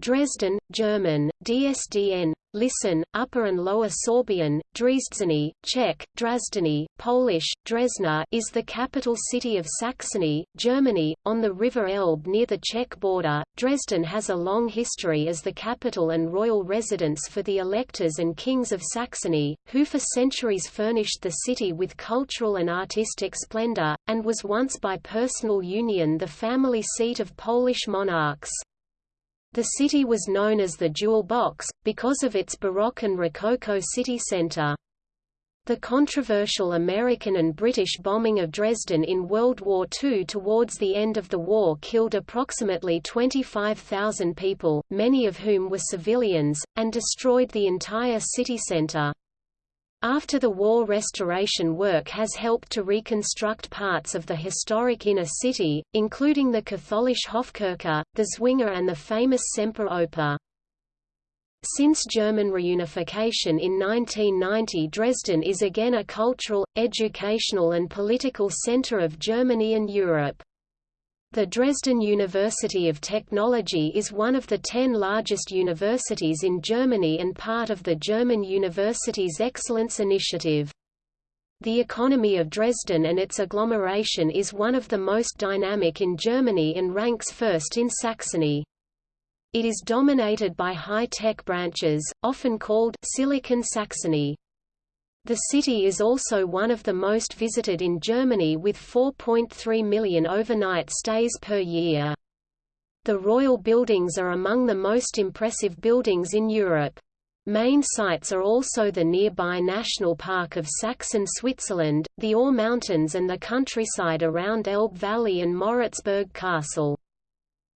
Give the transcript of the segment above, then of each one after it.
Dresden, German, DSDN, Listen, Upper and Lower Sorbian, Dresdzeny, Czech, Drazdeny, Polish, Dresna is the capital city of Saxony, Germany, on the River Elbe near the Czech border. Dresden has a long history as the capital and royal residence for the electors and kings of Saxony, who for centuries furnished the city with cultural and artistic splendor, and was once by personal union the family seat of Polish monarchs. The city was known as the Jewel Box, because of its Baroque and Rococo city centre. The controversial American and British bombing of Dresden in World War II towards the end of the war killed approximately 25,000 people, many of whom were civilians, and destroyed the entire city centre. After the war restoration work has helped to reconstruct parts of the historic inner city, including the Katholische Hofkirche, the Zwinger and the famous Semperoper. Since German reunification in 1990 Dresden is again a cultural, educational and political center of Germany and Europe. The Dresden University of Technology is one of the ten largest universities in Germany and part of the German Universities Excellence Initiative. The economy of Dresden and its agglomeration is one of the most dynamic in Germany and ranks first in Saxony. It is dominated by high-tech branches, often called Silicon Saxony. The city is also one of the most visited in Germany with 4.3 million overnight stays per year. The royal buildings are among the most impressive buildings in Europe. Main sites are also the nearby National Park of Saxon Switzerland, the Ore Mountains and the countryside around Elbe Valley and Moritzburg Castle.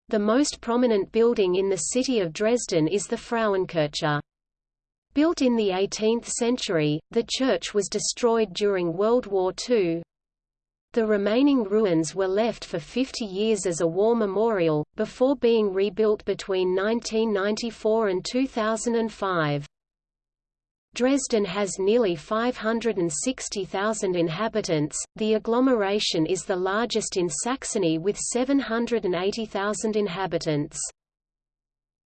The most prominent building in the city of Dresden is the Frauenkirche. Built in the 18th century, the church was destroyed during World War II. The remaining ruins were left for 50 years as a war memorial, before being rebuilt between 1994 and 2005. Dresden has nearly 560,000 inhabitants. The agglomeration is the largest in Saxony with 780,000 inhabitants.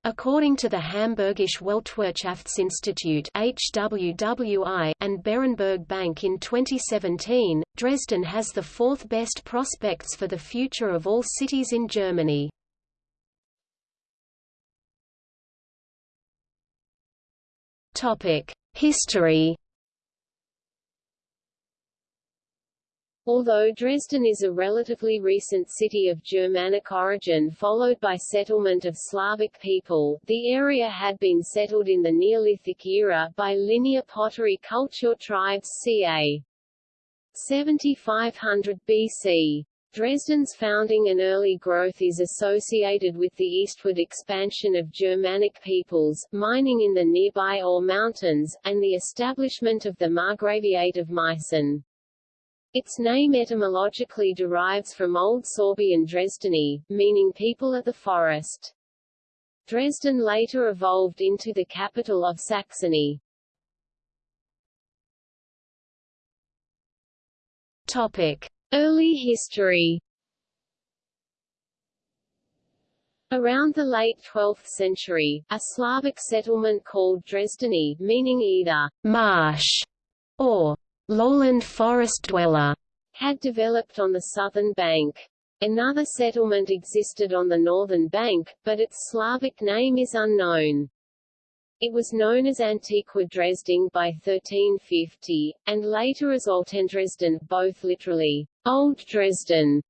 According to the Hamburgische Weltwirtschaftsinstitut HWWI and Berenberg Bank in 2017, Dresden has the fourth best prospects for the future of all cities in Germany. History Although Dresden is a relatively recent city of Germanic origin followed by settlement of Slavic people, the area had been settled in the Neolithic era by linear pottery culture tribes ca. 7500 BC. Dresden's founding and early growth is associated with the eastward expansion of Germanic peoples, mining in the nearby Ore Mountains, and the establishment of the Margraviate of Meissen. Its name etymologically derives from Old Sorbian Dresdeny, meaning people of the forest. Dresden later evolved into the capital of Saxony. Topic. Early history Around the late 12th century, a Slavic settlement called Dresdeny, meaning either marsh or lowland forest dweller, had developed on the southern bank. Another settlement existed on the northern bank, but its Slavic name is unknown. It was known as Antiqua Dresden by 1350, and later as Altendresden, both literally, Old Dresden.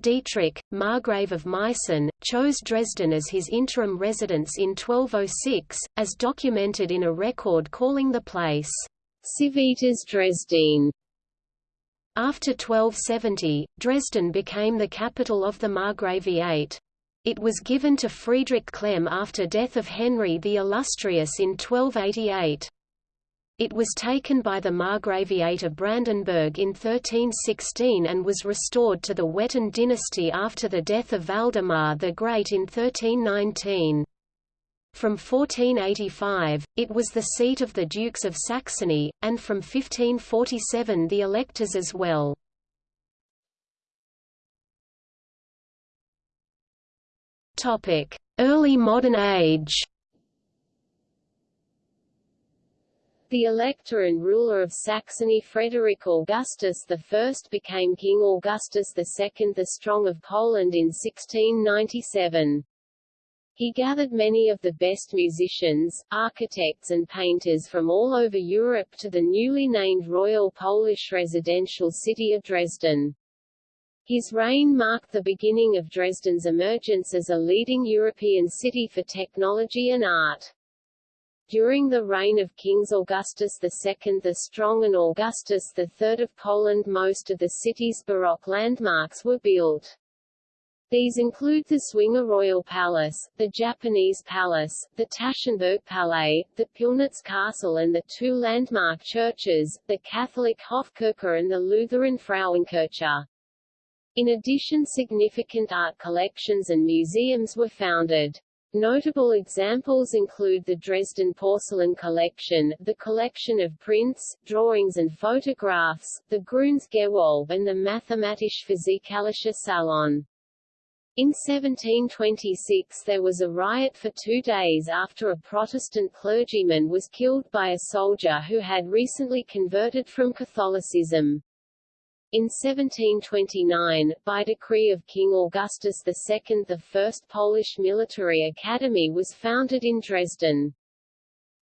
Dietrich, Margrave of Meissen, chose Dresden as his interim residence in 1206, as documented in a record calling the place Civitas Dresden. After 1270, Dresden became the capital of the Margraviate. It was given to Friedrich Clem after death of Henry the Illustrious in 1288. It was taken by the Margraviate of Brandenburg in 1316 and was restored to the Wettin dynasty after the death of Valdemar the Great in 1319. From 1485, it was the seat of the Dukes of Saxony, and from 1547 the electors as well. Early modern age. The elector and ruler of Saxony Frederick Augustus I became King Augustus II the Strong of Poland in 1697. He gathered many of the best musicians, architects and painters from all over Europe to the newly named Royal Polish residential city of Dresden. His reign marked the beginning of Dresden's emergence as a leading European city for technology and art. During the reign of Kings Augustus II the Strong and Augustus III of Poland most of the city's Baroque landmarks were built. These include the Zwinger Royal Palace, the Japanese Palace, the Taschenberg Palais, the Pillnitz Castle and the two landmark churches, the Catholic Hofkirche and the Lutheran Frauenkirche. In addition significant art collections and museums were founded. Notable examples include the Dresden Porcelain Collection, the collection of prints, drawings and photographs, the Grünes Gewölbe and the Mathematische Physikalische Salon. In 1726 there was a riot for two days after a Protestant clergyman was killed by a soldier who had recently converted from Catholicism. In 1729, by decree of King Augustus II the first Polish military academy was founded in Dresden.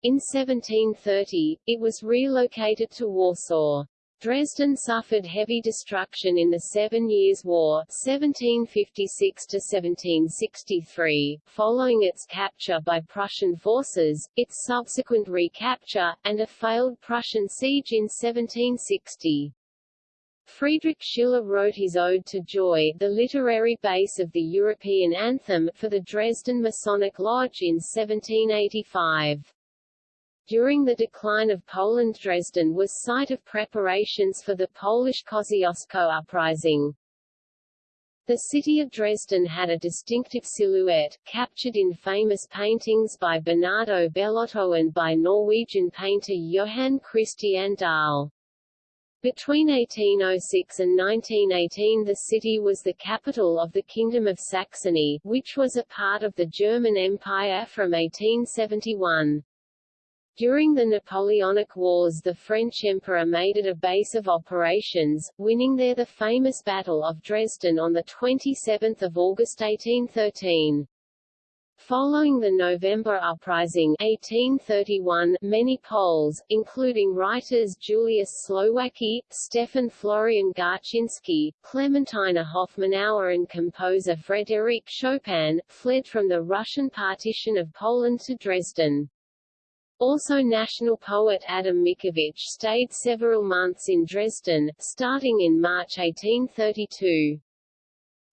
In 1730, it was relocated to Warsaw. Dresden suffered heavy destruction in the Seven Years' War 1756–1763, following its capture by Prussian forces, its subsequent recapture, and a failed Prussian siege in 1760. Friedrich Schiller wrote his Ode to Joy the literary base of the European anthem for the Dresden Masonic Lodge in 1785. During the decline of Poland Dresden was site of preparations for the Polish Kosciuszko uprising. The city of Dresden had a distinctive silhouette, captured in famous paintings by Bernardo Bellotto and by Norwegian painter Johan Christian Dahl. Between 1806 and 1918 the city was the capital of the Kingdom of Saxony, which was a part of the German Empire from 1871. During the Napoleonic Wars the French Emperor made it a base of operations, winning there the famous Battle of Dresden on 27 August 1813. Following the November Uprising 1831, many Poles, including writers Julius Slowacki, Stefan Florian Garczynski, Klementyna Hoffmanowa and composer Frédéric Chopin, fled from the Russian partition of Poland to Dresden. Also national poet Adam Mickiewicz stayed several months in Dresden, starting in March 1832.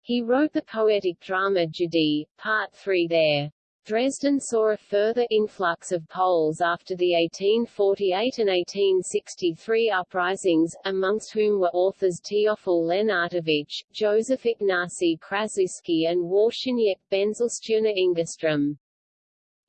He wrote the poetic drama Dziady, Part 3 there. Dresden saw a further influx of Poles after the 1848 and 1863 uprisings, amongst whom were authors Teofil Lenartowicz, Joseph Ignacy Kraszewski and Wawrzyniec Benzelstjerna Engeström.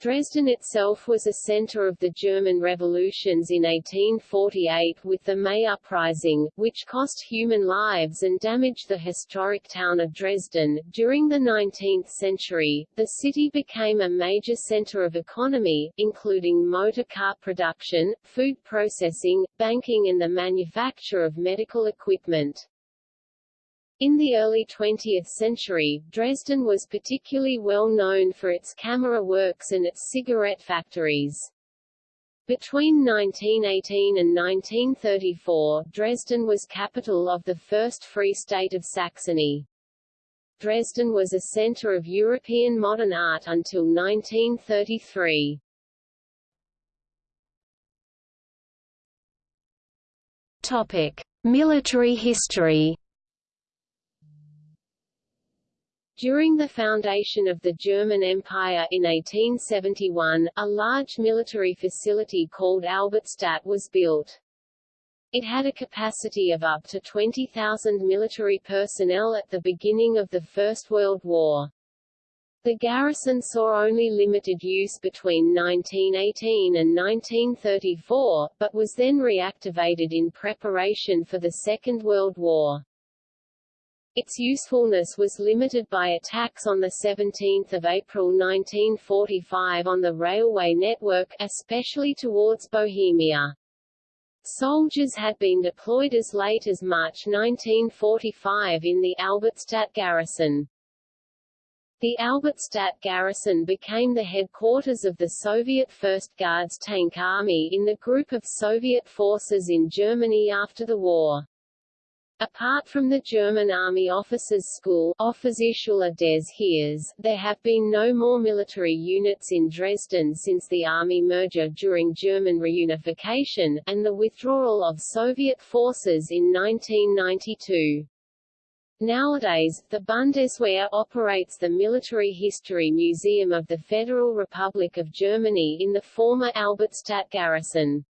Dresden itself was a center of the German revolutions in 1848 with the May Uprising, which cost human lives and damaged the historic town of Dresden. During the 19th century, the city became a major center of economy, including motor car production, food processing, banking and the manufacture of medical equipment. In the early 20th century, Dresden was particularly well known for its camera works and its cigarette factories. Between 1918 and 1934, Dresden was capital of the First Free State of Saxony. Dresden was a center of European modern art until 1933. Topic: Military history. During the foundation of the German Empire in 1871, a large military facility called Albertstadt was built. It had a capacity of up to 20,000 military personnel at the beginning of the First World War. The garrison saw only limited use between 1918 and 1934, but was then reactivated in preparation for the Second World War. Its usefulness was limited by attacks on 17 April 1945 on the railway network, especially towards Bohemia. Soldiers had been deployed as late as March 1945 in the Albertstadt garrison. The Albertstadt garrison became the headquarters of the Soviet 1st Guards Tank Army in the group of Soviet forces in Germany after the war. Apart from the German Army Officers' School des Heeres, there have been no more military units in Dresden since the army merger during German reunification, and the withdrawal of Soviet forces in 1992. Nowadays, the Bundeswehr operates the Military History Museum of the Federal Republic of Germany in the former Albertstadt garrison.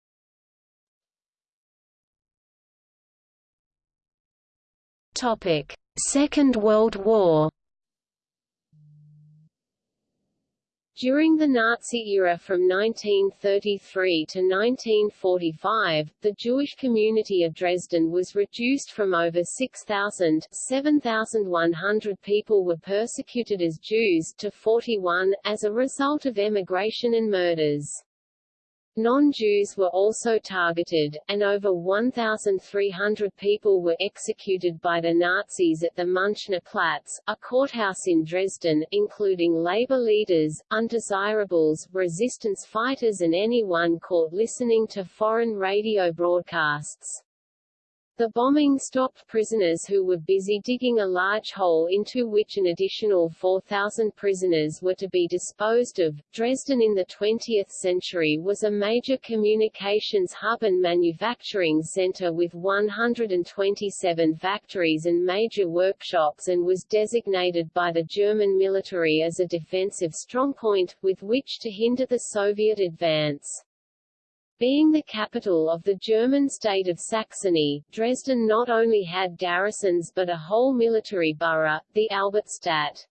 Topic: Second World War. During the Nazi era from 1933 to 1945, the Jewish community of Dresden was reduced from over 6,000 7,100 people were persecuted as Jews to 41, as a result of emigration and murders. Non-Jews were also targeted, and over 1,300 people were executed by the Nazis at the Münchner Platz, a courthouse in Dresden, including labor leaders, undesirables, resistance fighters and anyone caught listening to foreign radio broadcasts. The bombing stopped prisoners who were busy digging a large hole into which an additional 4,000 prisoners were to be disposed of. Dresden in the 20th century was a major communications hub and manufacturing center with 127 factories and major workshops and was designated by the German military as a defensive strongpoint, with which to hinder the Soviet advance. Being the capital of the German state of Saxony, Dresden not only had garrisons but a whole military borough, the Albertstadt.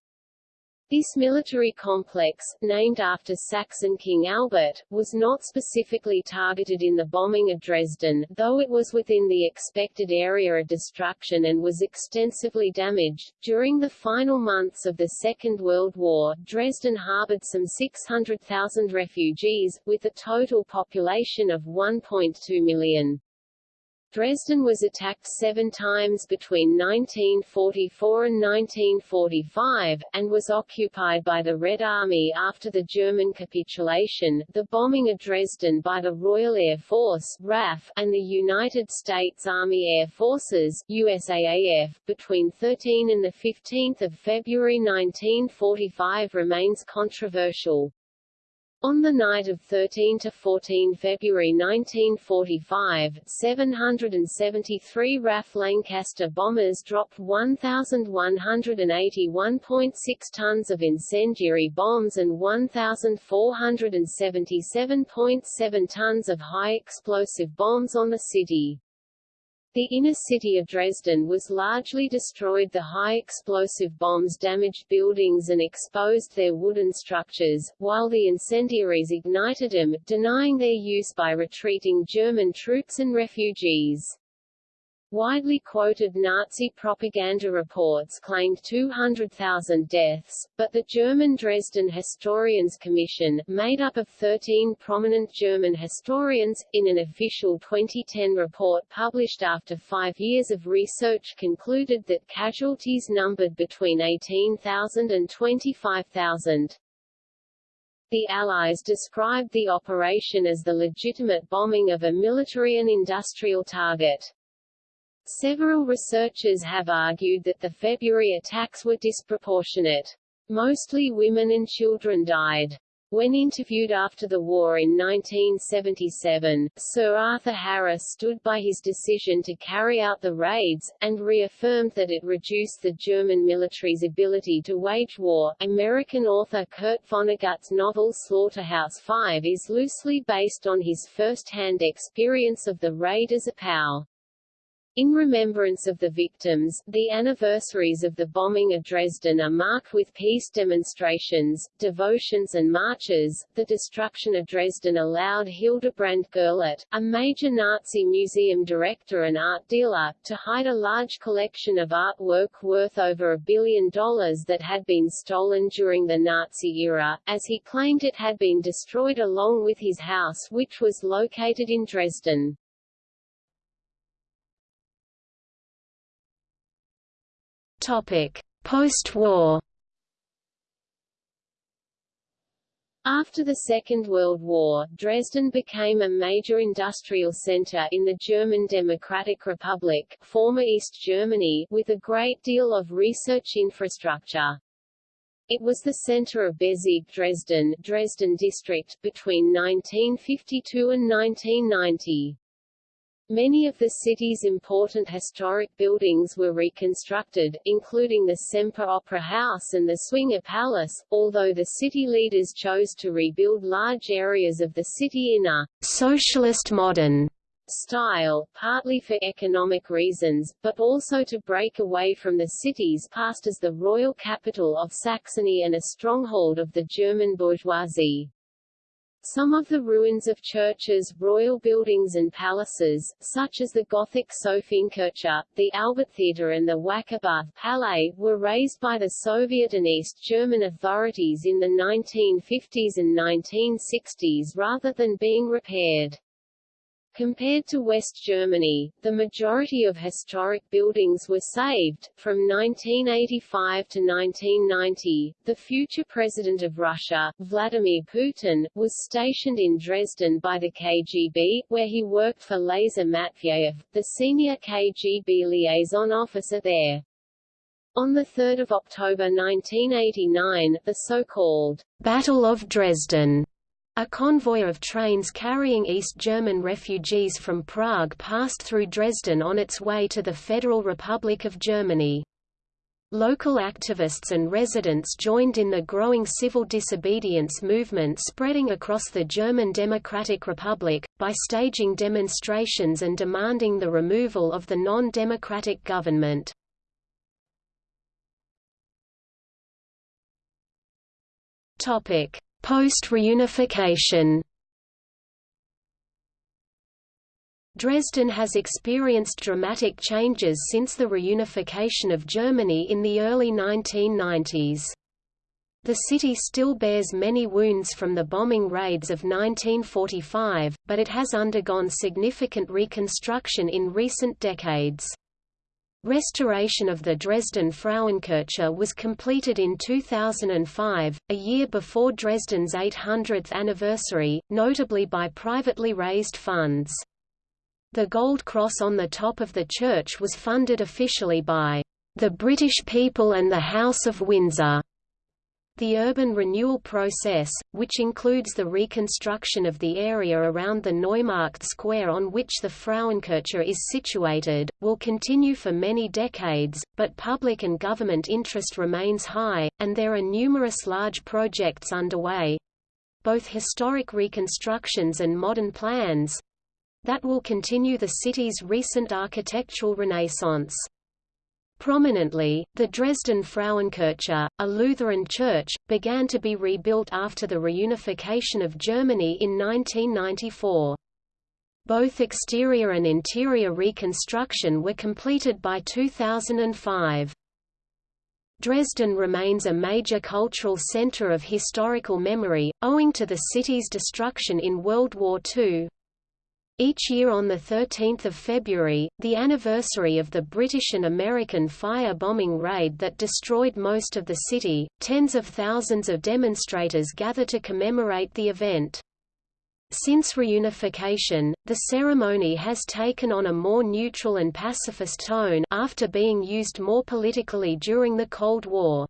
This military complex, named after Saxon King Albert, was not specifically targeted in the bombing of Dresden, though it was within the expected area of destruction and was extensively damaged. During the final months of the Second World War, Dresden harbored some 600,000 refugees, with a total population of 1.2 million. Dresden was attacked seven times between 1944 and 1945, and was occupied by the Red Army after the German capitulation, the bombing of Dresden by the Royal Air Force RAF, and the United States Army Air Forces USAAF, between 13 and 15 February 1945 remains controversial. On the night of 13 to 14 February 1945, 773 RAF Lancaster bombers dropped 1,181.6 tons of incendiary bombs and 1,477.7 tons of high explosive bombs on the city. The inner city of Dresden was largely destroyed the high explosive bombs damaged buildings and exposed their wooden structures, while the incendiaries ignited them, denying their use by retreating German troops and refugees. Widely quoted Nazi propaganda reports claimed 200,000 deaths, but the German Dresden Historians Commission, made up of 13 prominent German historians, in an official 2010 report published after five years of research concluded that casualties numbered between 18,000 and 25,000. The Allies described the operation as the legitimate bombing of a military and industrial target. Several researchers have argued that the February attacks were disproportionate. Mostly women and children died. When interviewed after the war in 1977, Sir Arthur Harris stood by his decision to carry out the raids, and reaffirmed that it reduced the German military's ability to wage war. American author Kurt Vonnegut's novel Slaughterhouse-Five is loosely based on his first-hand experience of the raid as a POW. In remembrance of the victims, the anniversaries of the bombing of Dresden are marked with peace demonstrations, devotions and marches. The destruction of Dresden allowed Hildebrand Gurlitt, a major Nazi museum director and art dealer, to hide a large collection of artwork worth over a billion dollars that had been stolen during the Nazi era, as he claimed it had been destroyed along with his house which was located in Dresden. Post-war. After the Second World War, Dresden became a major industrial center in the German Democratic Republic, former East Germany, with a great deal of research infrastructure. It was the center of Bezirk Dresden, Dresden district, between 1952 and 1990. Many of the city's important historic buildings were reconstructed, including the Semper Opera House and the Zwinger Palace, although the city leaders chose to rebuild large areas of the city in a socialist modern style, partly for economic reasons, but also to break away from the city's past as the royal capital of Saxony and a stronghold of the German bourgeoisie. Some of the ruins of churches, royal buildings and palaces, such as the Gothic Sophiekirche, the Albert-Theater, and the Wackerbarth Palais, were razed by the Soviet and East German authorities in the 1950s and 1960s rather than being repaired. Compared to West Germany, the majority of historic buildings were saved. From 1985 to 1990, the future president of Russia, Vladimir Putin, was stationed in Dresden by the KGB, where he worked for Lazar Matveyev, the senior KGB liaison officer there. On 3 October 1989, the so-called Battle of Dresden a convoy of trains carrying East German refugees from Prague passed through Dresden on its way to the Federal Republic of Germany. Local activists and residents joined in the growing civil disobedience movement spreading across the German Democratic Republic, by staging demonstrations and demanding the removal of the non-democratic government. Topic: Post-reunification Dresden has experienced dramatic changes since the reunification of Germany in the early 1990s. The city still bears many wounds from the bombing raids of 1945, but it has undergone significant reconstruction in recent decades. Restoration of the Dresden Frauenkirche was completed in 2005, a year before Dresden's 800th anniversary, notably by privately raised funds. The gold cross on the top of the church was funded officially by the British people and the House of Windsor. The urban renewal process, which includes the reconstruction of the area around the Neumarkt Square on which the Frauenkirche is situated, will continue for many decades, but public and government interest remains high, and there are numerous large projects underway—both historic reconstructions and modern plans—that will continue the city's recent architectural renaissance. Prominently, the Dresden Frauenkirche, a Lutheran church, began to be rebuilt after the reunification of Germany in 1994. Both exterior and interior reconstruction were completed by 2005. Dresden remains a major cultural center of historical memory, owing to the city's destruction in World War II, each year on 13 February, the anniversary of the British and American fire-bombing raid that destroyed most of the city, tens of thousands of demonstrators gather to commemorate the event. Since reunification, the ceremony has taken on a more neutral and pacifist tone after being used more politically during the Cold War.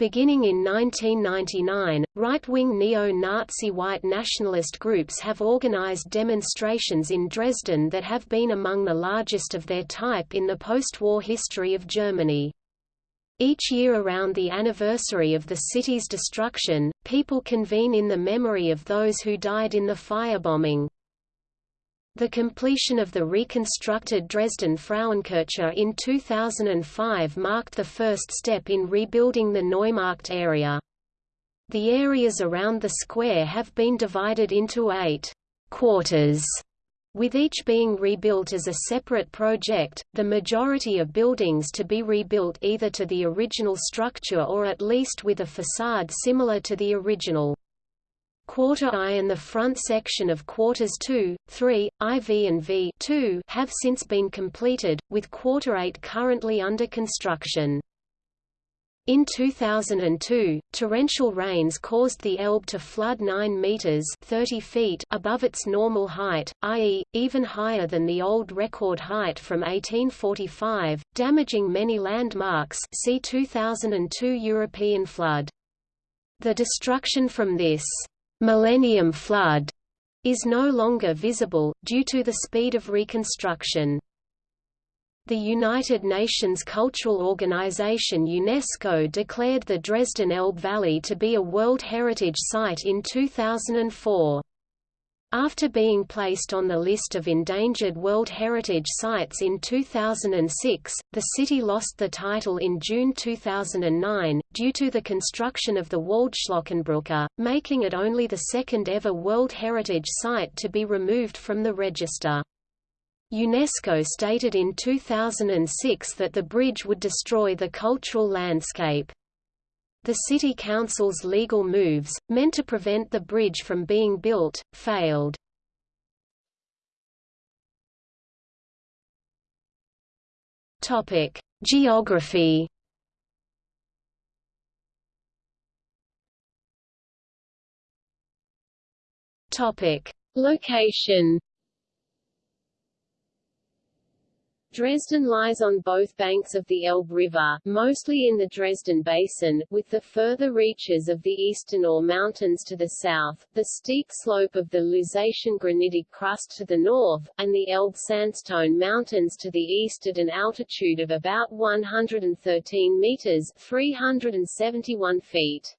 Beginning in 1999, right-wing neo-Nazi white nationalist groups have organized demonstrations in Dresden that have been among the largest of their type in the post-war history of Germany. Each year around the anniversary of the city's destruction, people convene in the memory of those who died in the firebombing. The completion of the reconstructed Dresden Frauenkirche in 2005 marked the first step in rebuilding the Neumarkt area. The areas around the square have been divided into eight quarters, with each being rebuilt as a separate project, the majority of buildings to be rebuilt either to the original structure or at least with a facade similar to the original. Quarter I and the front section of Quarters 2, 3, IV and V 2 have since been completed, with Quarter 8 currently under construction. In 2002, torrential rains caused the Elbe to flood 9 meters (30 feet) above its normal height, i.e., even higher than the old record height from 1845, damaging many landmarks. See 2002 European flood. The destruction from this Millennium Flood is no longer visible, due to the speed of reconstruction. The United Nations Cultural Organization UNESCO declared the Dresden Elbe Valley to be a World Heritage Site in 2004. After being placed on the list of endangered World Heritage Sites in 2006, the city lost the title in June 2009, due to the construction of the Waldschlößchenbrücke, making it only the second ever World Heritage Site to be removed from the register. UNESCO stated in 2006 that the bridge would destroy the cultural landscape. The city council's legal moves, meant to prevent the bridge from being built, failed. Topic: Geography. Topic: Location. Dresden lies on both banks of the Elbe River, mostly in the Dresden Basin, with the further reaches of the Eastern Ore Mountains to the south, the steep slope of the Lusatian granitic crust to the north, and the Elbe Sandstone Mountains to the east at an altitude of about 113 meters 371 feet.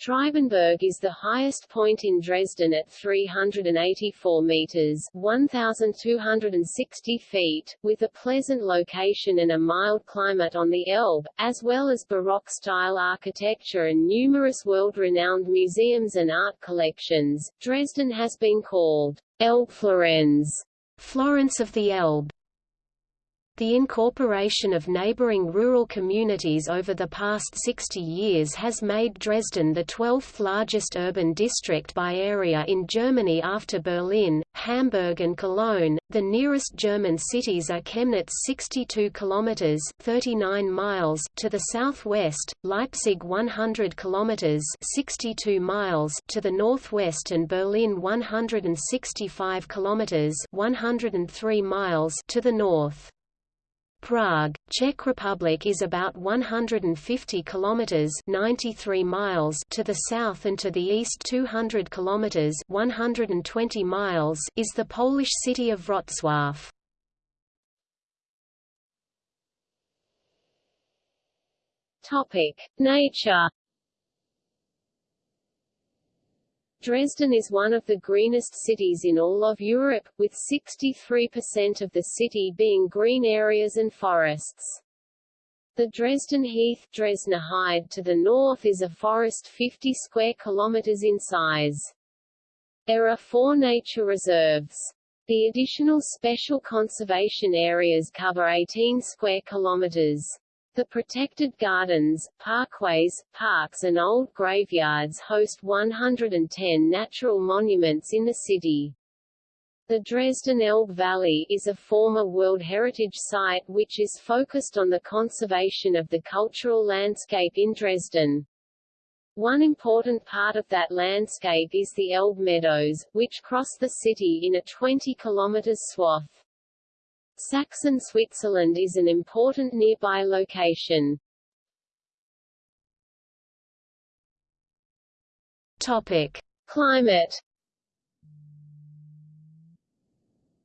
Triebenberg is the highest point in Dresden at 384 meters 1,260 feet, with a pleasant location and a mild climate on the Elbe, as well as Baroque-style architecture and numerous world-renowned museums and art collections. Dresden has been called Elbe Florenz, Florence of the Elbe, the incorporation of neighboring rural communities over the past 60 years has made Dresden the 12th largest urban district by area in Germany after Berlin, Hamburg and Cologne. The nearest German cities are Chemnitz 62 kilometers 39 miles to the southwest, Leipzig 100 kilometers 62 miles to the northwest and Berlin 165 kilometers 103 miles to the north. Prague, Czech Republic is about 150 kilometers 93 miles to the south and to the east 200 kilometers 120 miles is the Polish city of Wrocław. Topic: Nature Dresden is one of the greenest cities in all of Europe, with 63% of the city being green areas and forests. The Dresden Heath Dresdner to the north is a forest 50 square kilometers in size. There are four nature reserves. The additional special conservation areas cover 18 square kilometers. The protected gardens, parkways, parks and old graveyards host 110 natural monuments in the city. The Dresden Elbe Valley is a former World Heritage Site which is focused on the conservation of the cultural landscape in Dresden. One important part of that landscape is the Elbe Meadows, which cross the city in a 20 km swath. Sachsen Switzerland is an important nearby location. Topic: Climate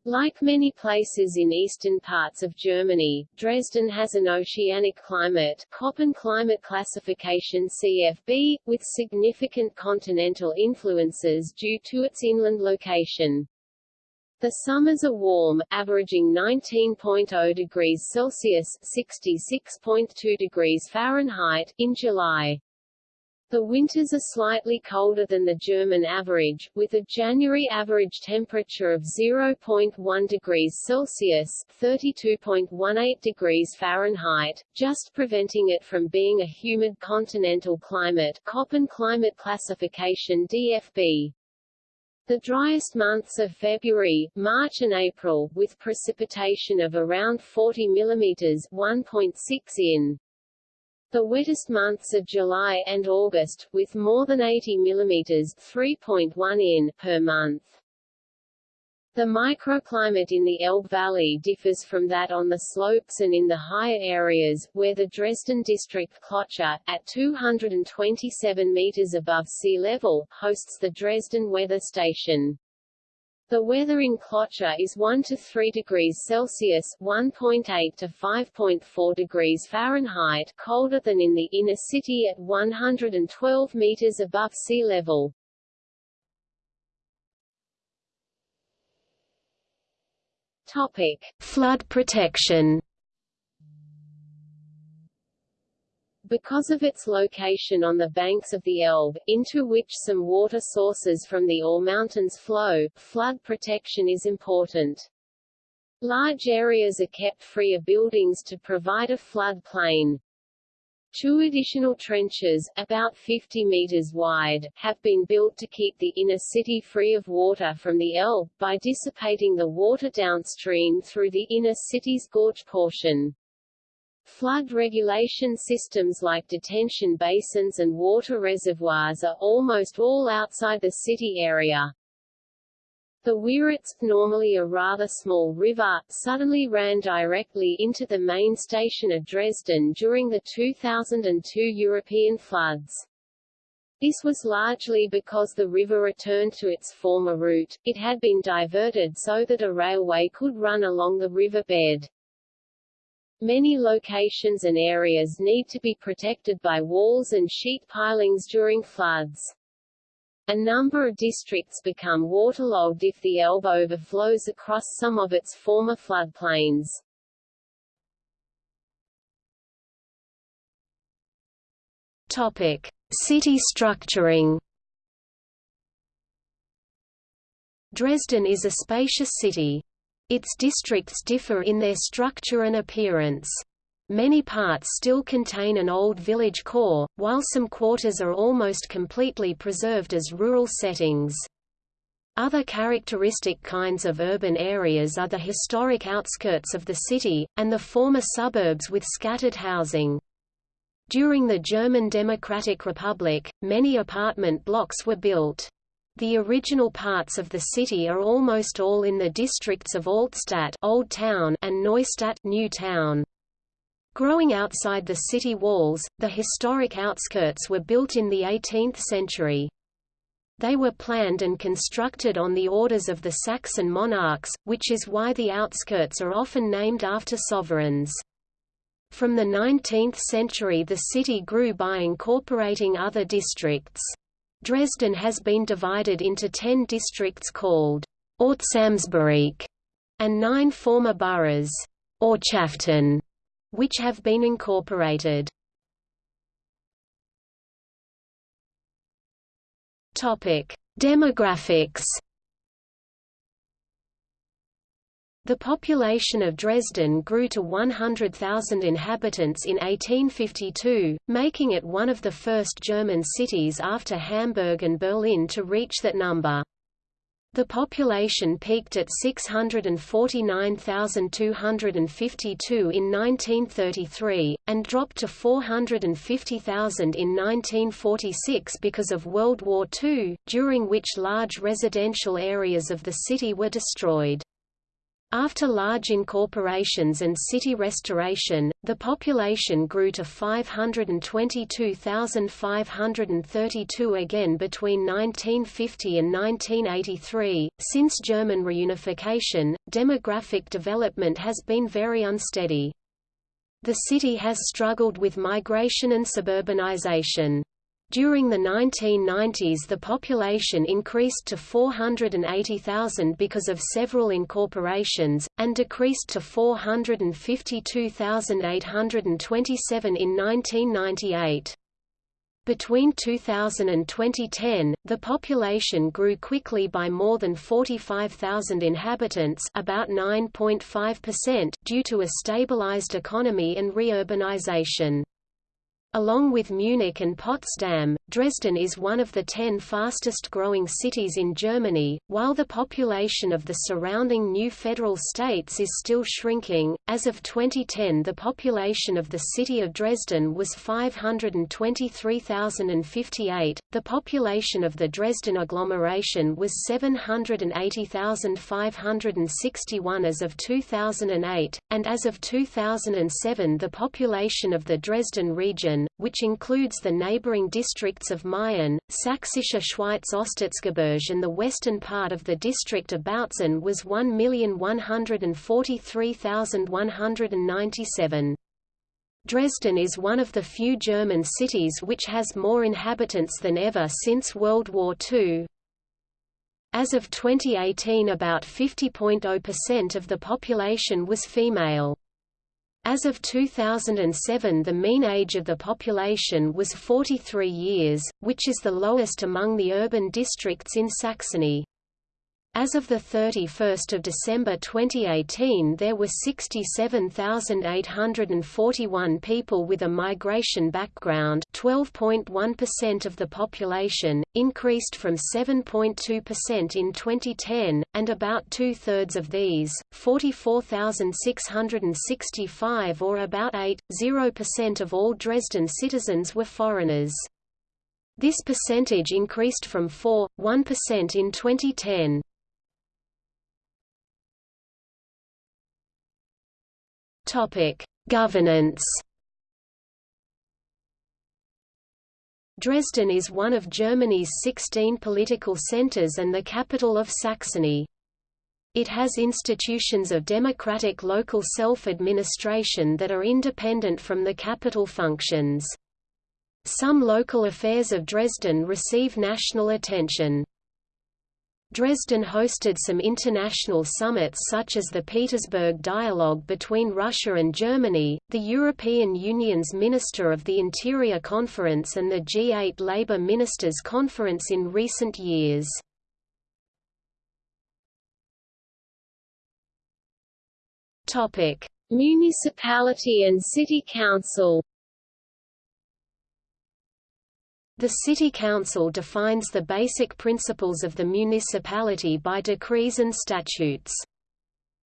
Like many places in eastern parts of Germany, Dresden has an oceanic climate Köppen climate classification CFB, with significant continental influences due to its inland location. The summers are warm, averaging 19.0 degrees Celsius (66.2 degrees Fahrenheit) in July. The winters are slightly colder than the German average, with a January average temperature of 0.1 degrees Celsius (32.18 degrees Fahrenheit), just preventing it from being a humid continental climate. Köppen climate classification DFB. The driest months are February, March and April, with precipitation of around 40 mm 1.6 in. The wettest months are July and August, with more than 80 mm 3.1 in per month. The microclimate in the Elbe Valley differs from that on the slopes and in the higher areas, where the Dresden district Klotzsche, at 227 meters above sea level, hosts the Dresden Weather Station. The weather in Klotzsche is 1 to 3 degrees Celsius (1.8 to 5.4 degrees Fahrenheit) colder than in the inner city at 112 meters above sea level. Topic: Flood protection. Because of its location on the banks of the Elbe, into which some water sources from the Ore Mountains flow, flood protection is important. Large areas are kept free of buildings to provide a flood plain. Two additional trenches, about 50 meters wide, have been built to keep the inner city free of water from the Elbe, by dissipating the water downstream through the inner city's gorge portion. Flood regulation systems like detention basins and water reservoirs are almost all outside the city area. The Weißeritz, normally a rather small river, suddenly ran directly into the main station of Dresden during the 2002 European floods. This was largely because the river returned to its former route, it had been diverted so that a railway could run along the river bed. Many locations and areas need to be protected by walls and sheet pilings during floods. A number of districts become waterlogged if the Elbe overflows across some of its former floodplains. Topic: City structuring. Dresden is a spacious city. Its districts differ in their structure and appearance. Many parts still contain an old village core, while some quarters are almost completely preserved as rural settings. Other characteristic kinds of urban areas are the historic outskirts of the city, and the former suburbs with scattered housing. During the German Democratic Republic, many apartment blocks were built. The original parts of the city are almost all in the districts of Altstadt Old Town and Neustadt New Town. Growing outside the city walls, the historic outskirts were built in the 18th century. They were planned and constructed on the orders of the Saxon monarchs, which is why the outskirts are often named after sovereigns. From the 19th century the city grew by incorporating other districts. Dresden has been divided into ten districts called Ortsamtsbereich and nine former boroughs, Ortschaften, which have been incorporated. Topic: Demographics. The population of Dresden grew to 100,000 inhabitants in 1852, making it one of the first German cities after Hamburg and Berlin to reach that number. The population peaked at 649,252 in 1933, and dropped to 450,000 in 1946 because of World War II, during which large residential areas of the city were destroyed. After large incorporations and city restoration, the population grew to 522,532 again between 1950 and 1983. Since German reunification, demographic development has been very unsteady. The city has struggled with migration and suburbanization. During the 1990s the population increased to 480,000 because of several incorporations, and decreased to 452,827 in 1998. Between 2000 and 2010, the population grew quickly by more than 45,000 inhabitants about 9.5% due to a stabilized economy and reurbanization. Along with Munich and Potsdam, Dresden is one of the ten fastest growing cities in Germany, while the population of the surrounding new federal states is still shrinking. As of 2010, the population of the city of Dresden was 523,058, the population of the Dresden agglomeration was 780,561 as of 2008, and as of 2007 the population of the Dresden region which includes the neighboring districts of Meissen, Sächsische Schweiz Osterzgebirge and the western part of the district of Bautzen was 1,143,197. Dresden is one of the few German cities which has more inhabitants than ever since World War II. As of 2018 about 50.0% of the population was female. As of 2007 the mean age of the population was 43 years, which is the lowest among the urban districts in Saxony. As of 31 December 2018 there were 67,841 people with a migration background 12.1% of the population, increased from 7.2% in 2010, and about two-thirds of these, 44,665 or about 8.0% of all Dresden citizens were foreigners. This percentage increased from 4.1% in 2010. Topic: Governance. Dresden is one of Germany's 16 political centers and the capital of Saxony. It has institutions of democratic local self-administration that are independent from the capital functions. Some local affairs of Dresden receive national attention. Dresden hosted some international summits such as the Petersburg Dialogue between Russia and Germany, the European Union's Minister of the Interior Conference and the G8 Labour Ministers Conference in recent years. Municipality and City Council The City Council defines the basic principles of the municipality by decrees and statutes.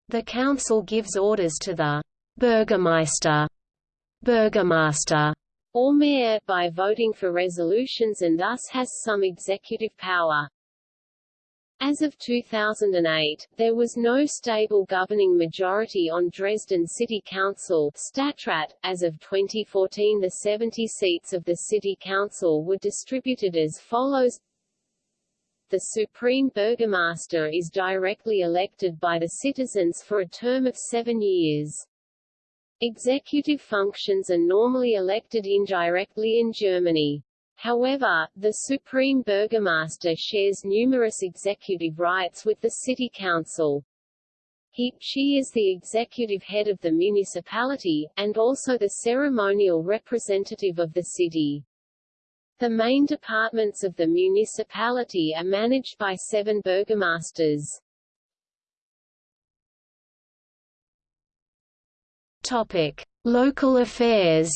The council gives orders to the Bürgermeister, Burgomaster, or mayor, by voting for resolutions and thus has some executive power. As of 2008, there was no stable governing majority on Dresden City Council Stadtrat. .As of 2014 the 70 seats of the City Council were distributed as follows The Supreme Burgomaster is directly elected by the citizens for a term of seven years. Executive functions are normally elected indirectly in Germany. However, the Supreme Burgomaster shares numerous executive rights with the City Council. He, she is the executive head of the municipality, and also the ceremonial representative of the city. The main departments of the municipality are managed by seven burgomasters. Topic: Local affairs.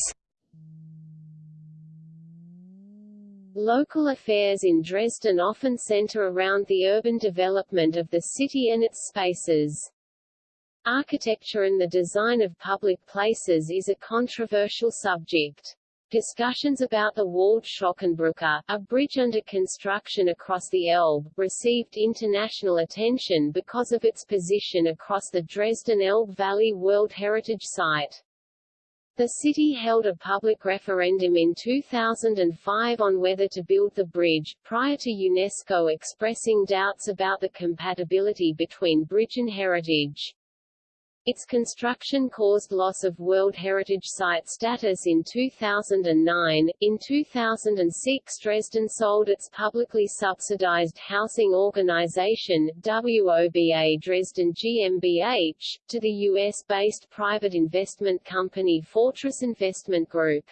Local affairs in Dresden often center around the urban development of the city and its spaces. Architecture and the design of public places is a controversial subject. Discussions about the Waldschlößchenbrücke, a bridge under construction across the Elbe, received international attention because of its position across the Dresden-Elbe Valley World Heritage Site. The city held a public referendum in 2005 on whether to build the bridge, prior to UNESCO expressing doubts about the compatibility between bridge and heritage. Its construction caused loss of World Heritage Site status in 2009. In 2006, Dresden sold its publicly subsidized housing organization, WOBA Dresden GmbH, to the U.S.-based private investment company Fortress Investment Group.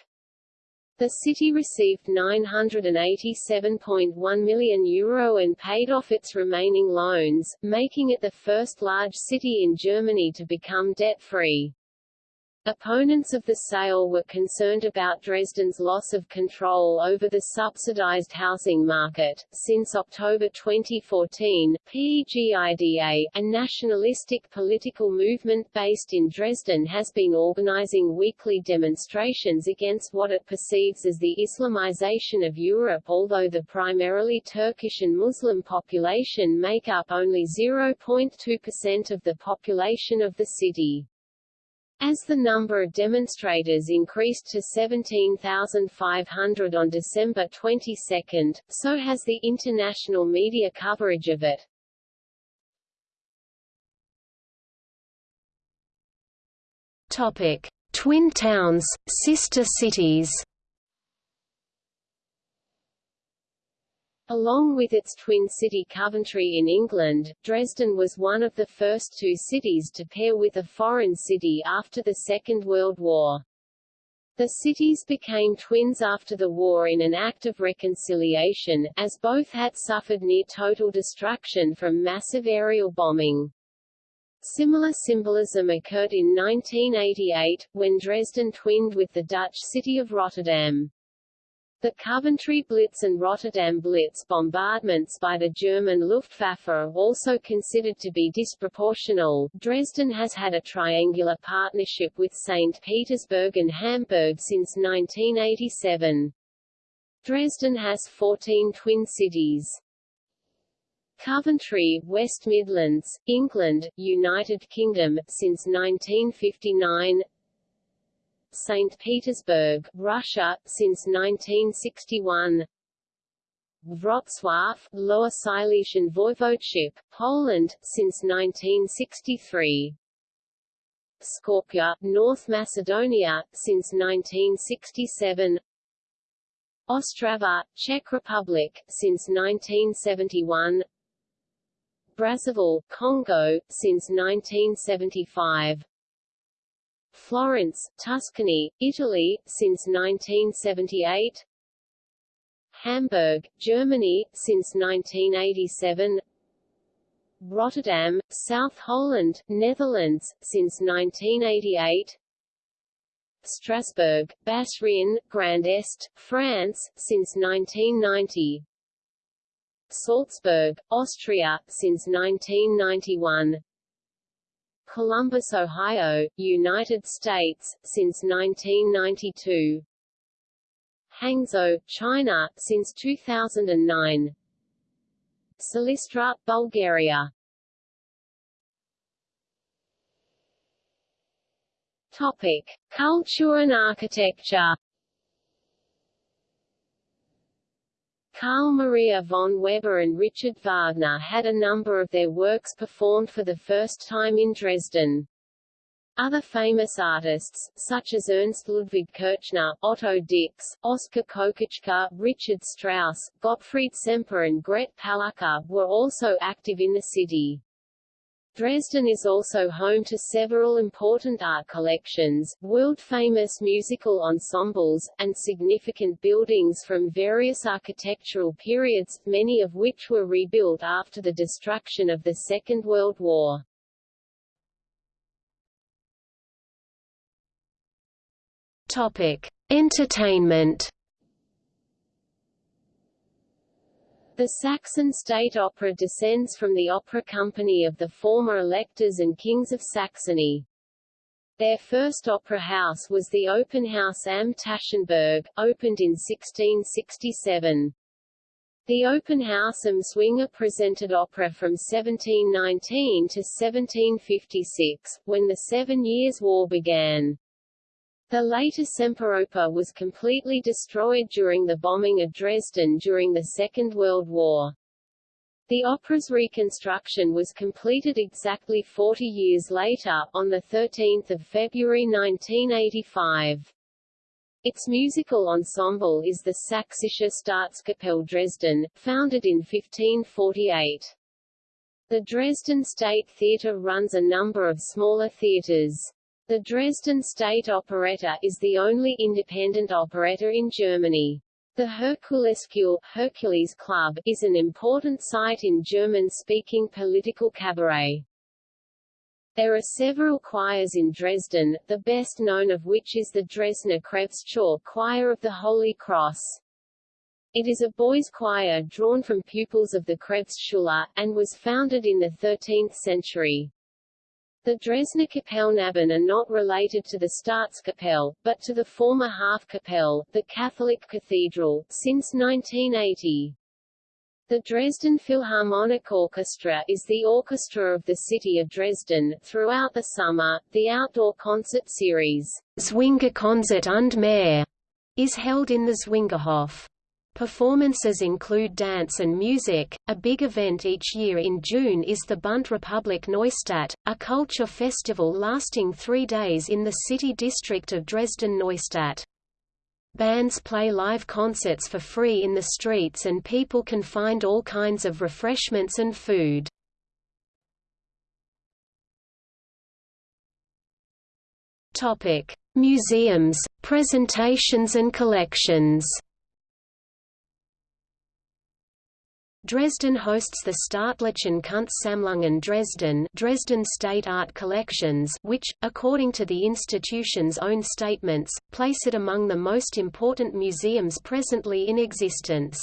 The city received €987.1 million Euro and paid off its remaining loans, making it the first large city in Germany to become debt-free. Opponents of the sale were concerned about Dresden's loss of control over the subsidized housing market. Since October 2014, PEGIDA, a nationalistic political movement based in Dresden has been organizing weekly demonstrations against what it perceives as the Islamization of Europe although the primarily Turkish and Muslim population make up only 0.2% of the population of the city. As the number of demonstrators increased to 17,500 on December 22, so has the international media coverage of it. Topic: Twin towns, sister cities. Along with its twin city Coventry in England, Dresden was one of the first two cities to pair with a foreign city after the Second World War. The cities became twins after the war in an act of reconciliation, as both had suffered near total destruction from massive aerial bombing. Similar symbolism occurred in 1988, when Dresden twinned with the Dutch city of Rotterdam. The Coventry Blitz and Rotterdam Blitz bombardments by the German Luftwaffe are also considered to be disproportional. Dresden has had a triangular partnership with St. Petersburg and Hamburg since 1987. Dresden has 14 twin cities. Coventry, West Midlands, England, United Kingdom, since 1959 St. Petersburg, Russia, since 1961 Wrocław, Lower Silesian Voivodeship, Poland, since 1963 Skopje, North Macedonia, since 1967 Ostrava, Czech Republic, since 1971 Brazzaville, Congo, since 1975 Florence, Tuscany, Italy, since 1978 Hamburg, Germany, since 1987 Rotterdam, South Holland, Netherlands, since 1988 Strasbourg, Bas-Rhin, Grand Est, France, since 1990 Salzburg, Austria, since 1991 Columbus, Ohio, United States, since 1992 Hangzhou, China, since 2009 Silistra, Bulgaria. Topic. Culture and architecture Carl Maria von Weber and Richard Wagner had a number of their works performed for the first time in Dresden. Other famous artists, such as Ernst Ludwig Kirchner, Otto Dix, Oskar Kokoschka, Richard Strauss, Gottfried Semper and Gret Palucca, were also active in the city. Dresden is also home to several important art collections, world-famous musical ensembles, and significant buildings from various architectural periods, many of which were rebuilt after the destruction of the Second World War. Topic: Entertainment The Saxon State Opera descends from the opera company of the former electors and kings of Saxony. Their first opera house was the Opernhaus am Taschenberg, opened in 1667. The Opernhaus am Zwinger presented opera from 1719 to 1756, when the Seven Years' War began. The later Semperoper was completely destroyed during the bombing of Dresden during the Second World War. The opera's reconstruction was completed exactly 40 years later, on 13 February 1985. Its musical ensemble is the Sächsische Staatskapelle Dresden, founded in 1548. The Dresden State Theatre runs a number of smaller theatres. The Dresden State Operetta is the only independent operetta in Germany. The Herkuleskeule Hercules Club is an important site in German-speaking political cabaret. There are several choirs in Dresden, the best known of which is the Dresdner Kreuzchor Choir of the Holy Cross. It is a boys' choir drawn from pupils of the Kreuzschule, and was founded in the 13th century. The Dresdner Kapellknaben are not related to the Staatskapelle, but to the former Hofkapelle, the Catholic cathedral, since 1980. The Dresden Philharmonic Orchestra is the orchestra of the city of Dresden. Throughout the summer, the outdoor concert series, Zwingerkonzert und mehr, is held in the Zwingerhof. Performances include dance and music. A big event each year in June is the Bunte Republik Neustadt, a culture festival lasting three days in the city district of Dresden-Neustadt. Bands play live concerts for free in the streets and people can find all kinds of refreshments and food. Topic: Museums, presentations and collections. Dresden hosts the Staatlichen Kunstsammlungen Dresden Dresden State Art Collections which, according to the institution's own statements, place it among the most important museums presently in existence.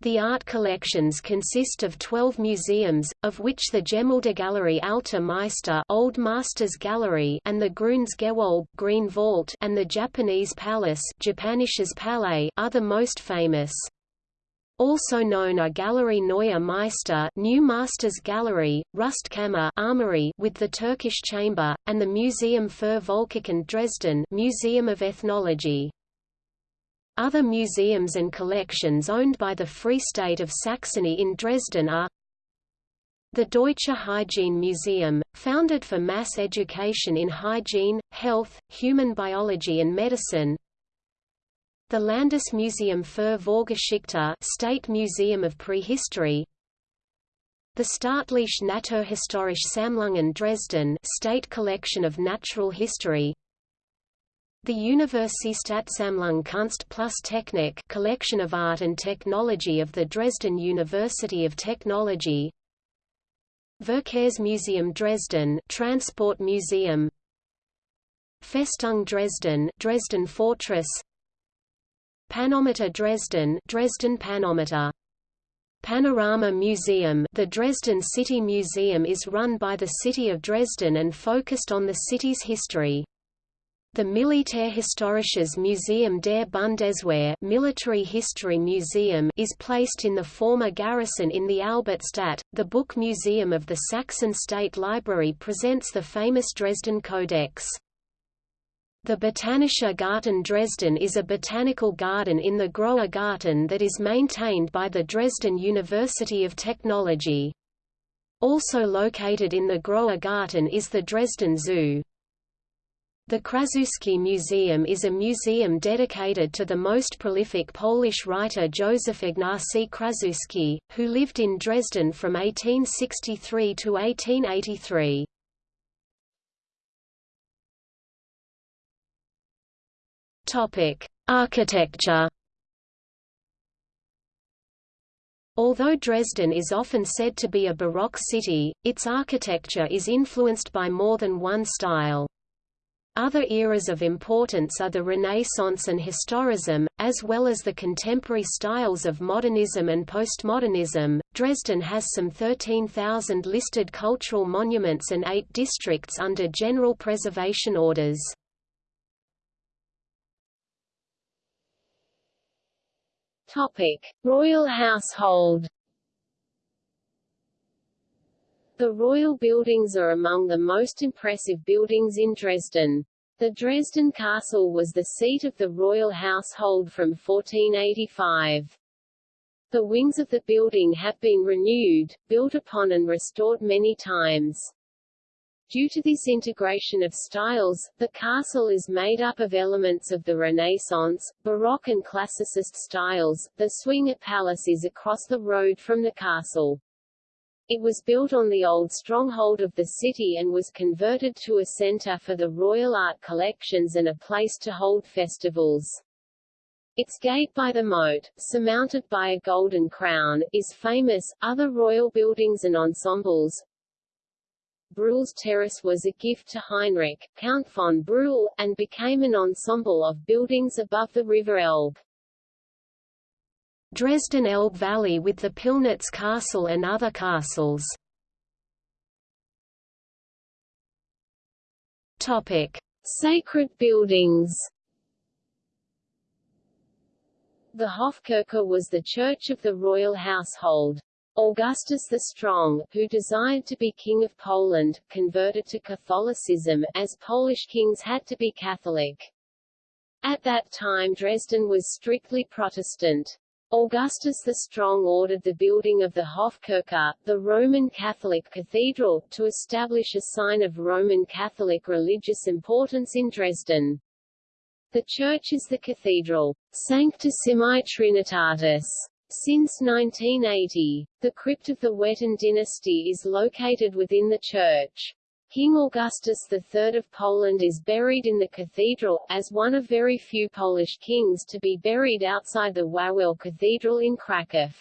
The art collections consist of 12 museums, of which the Gemäldegalerie Alter Meister Old Masters Gallery and the Grünes Gewölbe Green Vault and the Japanese Palace Japanisches Palais are the most famous. Also known are Gallery Neue Meister New Masters Gallery, Rüstkammer Armory with the Turkish Chamber, and the Museum für Volkskunde Dresden Museum of Ethnology. Other museums and collections owned by the Free State of Saxony in Dresden are the Deutsche Hygiene Museum, founded for mass education in hygiene, health, human biology and medicine the Landesmuseum für Vorgeschichte State Museum of Prehistory. The Staatliche Naturhistorische Sammlungen Dresden State Collection of Natural History. The Universitätssammlung Kunst plus Technik Collection of Art and Technology of the Dresden University of Technology. Verkehrsmuseum Dresden Transport Museum. Festung Dresden Dresden Fortress Panometer Dresden Dresden Panometer Panorama Museum The Dresden City Museum is run by the city of Dresden and focused on the city's history. The Militärhistorisches Museum der Bundeswehr Military History Museum is placed in the former garrison in the Albertstadt. The Book Museum of the Saxon State Library presents the famous Dresden Codex. The Botanischer Garten Dresden is a botanical garden in the Großer Garten that is maintained by the Dresden University of Technology. Also located in the Großer Garten is the Dresden Zoo. The Kraszewski Museum is a museum dedicated to the most prolific Polish writer Józef Ignacy Kraszewski, who lived in Dresden from 1863 to 1883. Topic: Architecture. Although Dresden is often said to be a Baroque city, its architecture is influenced by more than one style. Other eras of importance are the Renaissance and Historism, as well as the contemporary styles of modernism and postmodernism. Dresden has some 13,000 listed cultural monuments and eight districts under general preservation orders. Topic: Royal household. The royal buildings are among the most impressive buildings in Dresden. The Dresden Castle was the seat of the royal household from 1485. The wings of the building have been renewed, built upon and restored many times. Due to this integration of styles, the castle is made up of elements of the Renaissance, Baroque and Classicist styles. The Zwinger Palace is across the road from the castle. It was built on the old stronghold of the city and was converted to a center for the royal art collections and a place to hold festivals. Its gate by the moat, surmounted by a golden crown, is famous. Other royal buildings and ensembles, Brühl's terrace was a gift to Heinrich, Count von Brühl, and became an ensemble of buildings above the River Elbe. Dresden Elbe Valley with the Pillnitz Castle and other castles. Topic: Sacred buildings. The Hofkirche was the church of the royal household. Augustus the Strong, who desired to be king of Poland, converted to Catholicism, as Polish kings had to be Catholic. At that time Dresden was strictly Protestant. Augustus the Strong ordered the building of the Hofkirche, the Roman Catholic cathedral, to establish a sign of Roman Catholic religious importance in Dresden. The church is the cathedral, Sanctissimi Trinitatis, since 1980, the crypt of the Wettin dynasty is located within the church. King Augustus III of Poland is buried in the cathedral, as one of very few Polish kings to be buried outside the Wawel Cathedral in Kraków.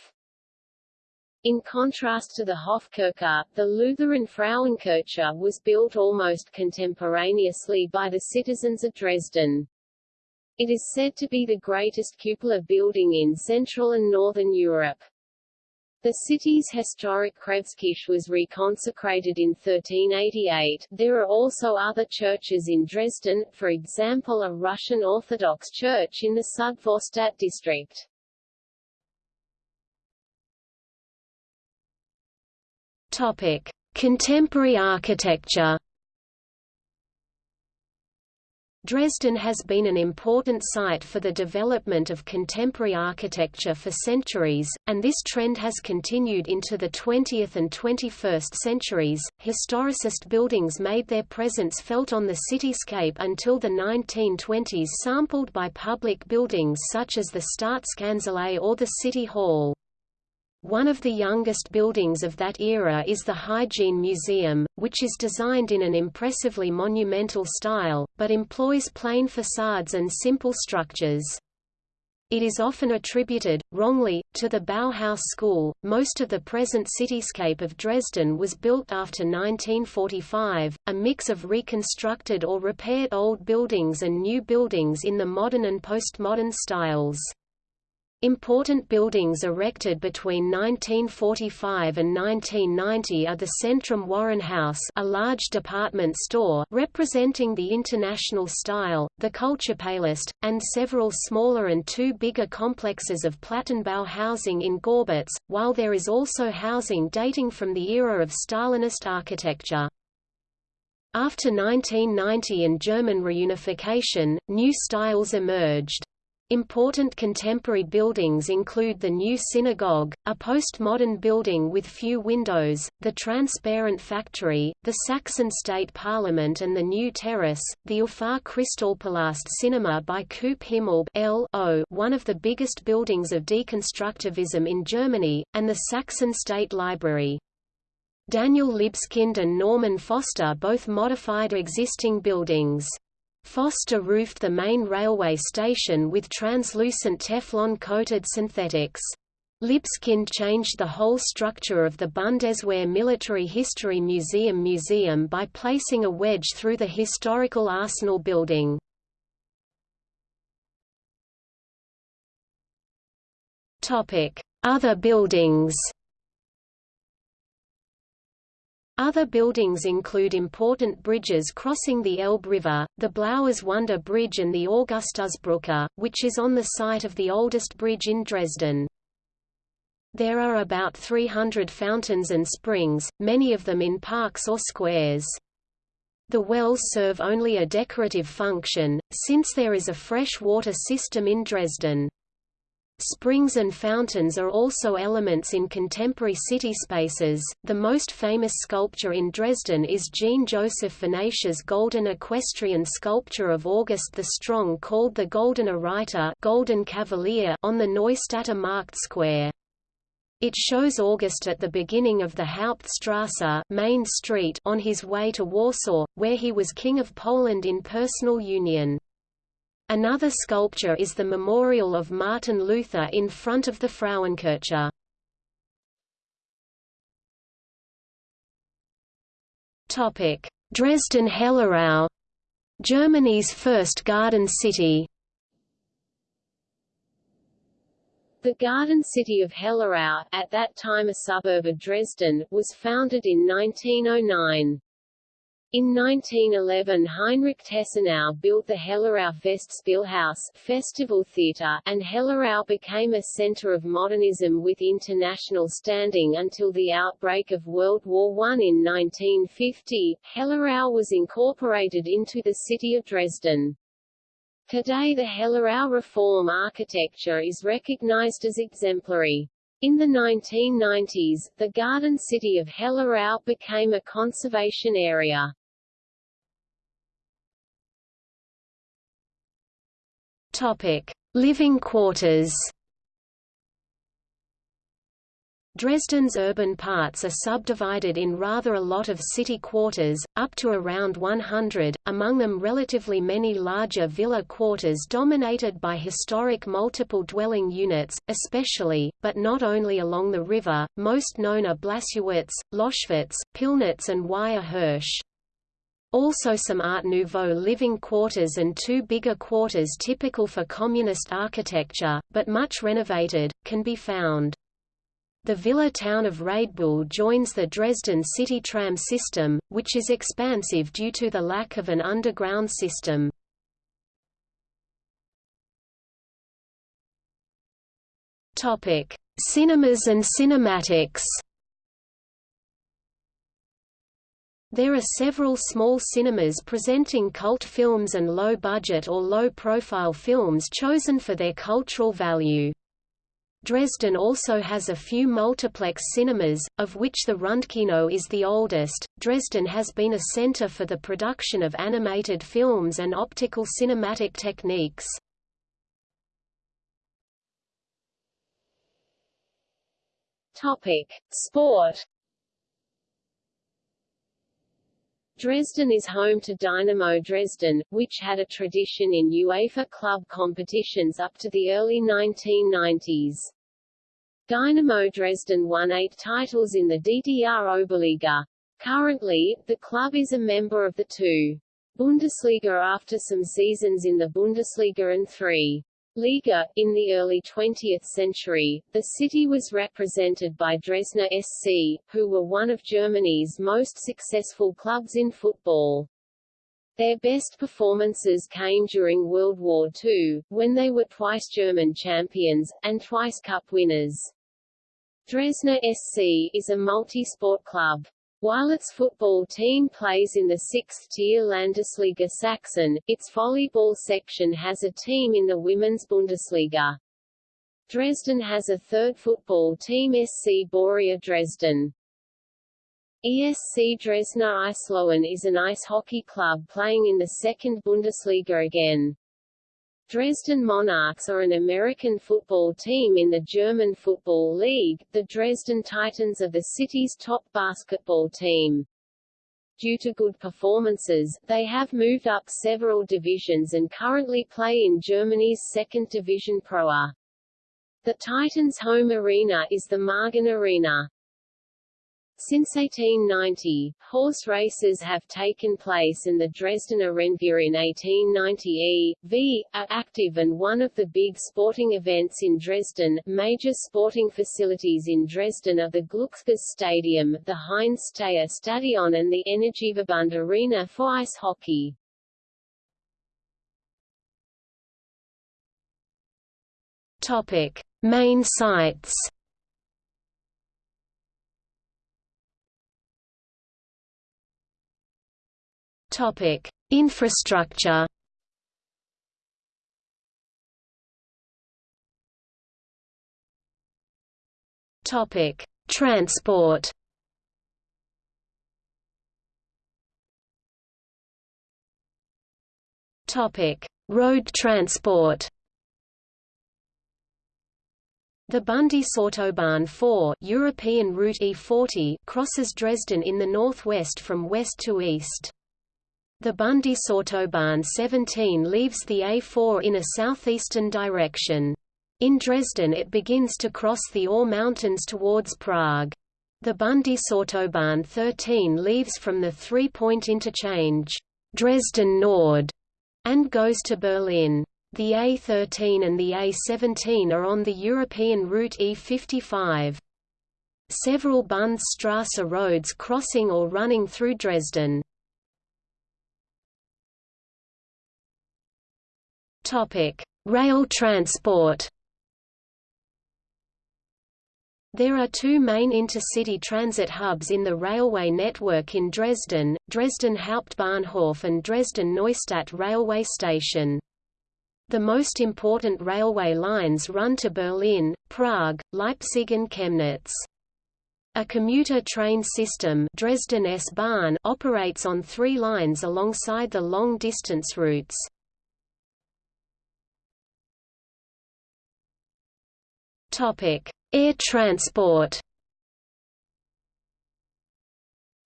In contrast to the Hofkirche, the Lutheran Frauenkirche was built almost contemporaneously by the citizens of Dresden. It is said to be the greatest cupola building in Central and Northern Europe. The city's historic Kreuzkirche was reconsecrated in 1388. There are also other churches in Dresden, for example a Russian Orthodox church in the Südvorstadt district. Topic: Contemporary architecture. Dresden has been an important site for the development of contemporary architecture for centuries, and this trend has continued into the 20th and 21st centuries. Historicist buildings made their presence felt on the cityscape until the 1920s, sampled by public buildings such as the Staatskanzlei or the City Hall. One of the youngest buildings of that era is the Hygiene Museum, which is designed in an impressively monumental style, but employs plain facades and simple structures. It is often attributed, wrongly, to the Bauhaus school. Most of the present cityscape of Dresden was built after 1945, a mix of reconstructed or repaired old buildings and new buildings in the modern and postmodern styles. Important buildings erected between 1945 and 1990 are the Centrum Warenhaus a large department store representing the international style, the Kulturpalast, and several smaller and two bigger complexes of Plattenbau housing in Gorbitz, while there is also housing dating from the era of Stalinist architecture. After 1990 and German reunification, new styles emerged. Important contemporary buildings include the New Synagogue, a postmodern building with few windows, the Transparent Factory, the Saxon State Parliament and the New Terrace, the Ufa Kristallpalast Cinema by Coop Himmelb one of the biggest buildings of deconstructivism in Germany, and the Saxon State Library. Daniel Libeskind and Norman Foster both modified existing buildings. Foster roofed the main railway station with translucent Teflon-coated synthetics. Libeskind changed the whole structure of the Bundeswehr Military History Museum museum by placing a wedge through the historical arsenal building. Other buildings Other buildings include important bridges crossing the Elbe River, the Blaues-Wunder Bridge and the Augustusbrücke, which is on the site of the oldest bridge in Dresden. There are about 300 fountains and springs, many of them in parks or squares. The wells serve only a decorative function, since there is a fresh water system in Dresden. Springs and fountains are also elements in contemporary city spaces. The most famous sculpture in Dresden is Jean Joseph Vinache's golden equestrian sculpture of August the Strong called the Goldener Reiter Golden Cavalier on the Neustädter Markt Square. It shows August at the beginning of the Hauptstrasse main street on his way to Warsaw, where he was King of Poland in personal union. Another sculpture is the memorial of Martin Luther in front of the Frauenkirche. Topic: Dresden-Hellerau Germany's first garden city The garden city of Hellerau, at that time a suburb of Dresden, was founded in 1909. In 1911 Heinrich Tessenow built the Hellerau Festspielhaus Festival Theatre, and Hellerau became a center of modernism with international standing until the outbreak of World War I in 1950. Hellerau was incorporated into the city of Dresden. Today the Hellerau reform architecture is recognized as exemplary. In the 1990s, the garden city of Hellerau became a conservation area. Topic: Living quarters. Dresden's urban parts are subdivided in rather a lot of city quarters, up to around 100, among them relatively many larger villa quarters dominated by historic multiple dwelling units, especially, but not only along the river, most known are Blasewitz, Loschwitz, Pillnitz and Weißer Hirsch. Also some Art Nouveau living quarters and two bigger quarters typical for communist architecture, but much renovated, can be found. The villa town of Radebeul joins the Dresden city tram system, which is expansive due to the lack of an underground system. Cinemas and cinematics There are several small cinemas presenting cult films and low-budget or low-profile films chosen for their cultural value. Dresden also has a few multiplex cinemas, of which the Rundkino is the oldest. Dresden has been a center for the production of animated films and optical cinematic techniques. Topic: Sport. Dresden is home to Dynamo Dresden, which had a tradition in UEFA club competitions up to the early 1990s. Dynamo Dresden won eight titles in the DDR Oberliga. Currently, the club is a member of the two Bundesliga after some seasons in the Bundesliga and three Liga. In the early 20th century, the city was represented by Dresdner SC, who were one of Germany's most successful clubs in football. Their best performances came during World War II, when they were twice German champions, and twice cup winners. Dresdner SC is a multi-sport club. While its football team plays in the sixth-tier Landesliga Sachsen, its volleyball section has a team in the Women's Bundesliga. Dresden has a third football team SC Borea Dresden. ESC Dresdner Eislöwen is an ice hockey club playing in the second Bundesliga again. Dresden Monarchs are an American football team in the German Football League. The Dresden Titans are the city's top basketball team. Due to good performances, they have moved up several divisions and currently play in Germany's second division Pro A. The Titans' home arena is the Margon Arena. Since 1890, horse races have taken place and the Dresdner Rennverein in 1890 e.v. are active and one of the big sporting events in Dresden. Major sporting facilities in Dresden are the Glücksspiel Stadium, the Heinz Steyer Stadion and the Energieverbund Arena for ice hockey. Topic: Main sites Topic: Infrastructure. Topic: Transport. Topic: Road transport. The Bundesautobahn 4 European Route E40 crosses Dresden in the northwest from west to east. The Bundesautobahn 17 leaves the A4 in a southeastern direction. In Dresden it begins to cross the Ore Mountains towards Prague. The Bundesautobahn 13 leaves from the three-point interchange, Dresden Nord, and goes to Berlin. The A13 and the A17 are on the European route E55. Several Bundesstrasse roads crossing or running through Dresden. Topic: Rail transport. There are two main intercity transit hubs in the railway network in Dresden, Dresden Hauptbahnhof and Dresden Neustadt railway station. The most important railway lines run to Berlin, Prague, Leipzig and Chemnitz. A commuter train system Dresden S-Bahn operates on three lines alongside the long-distance routes. Air transport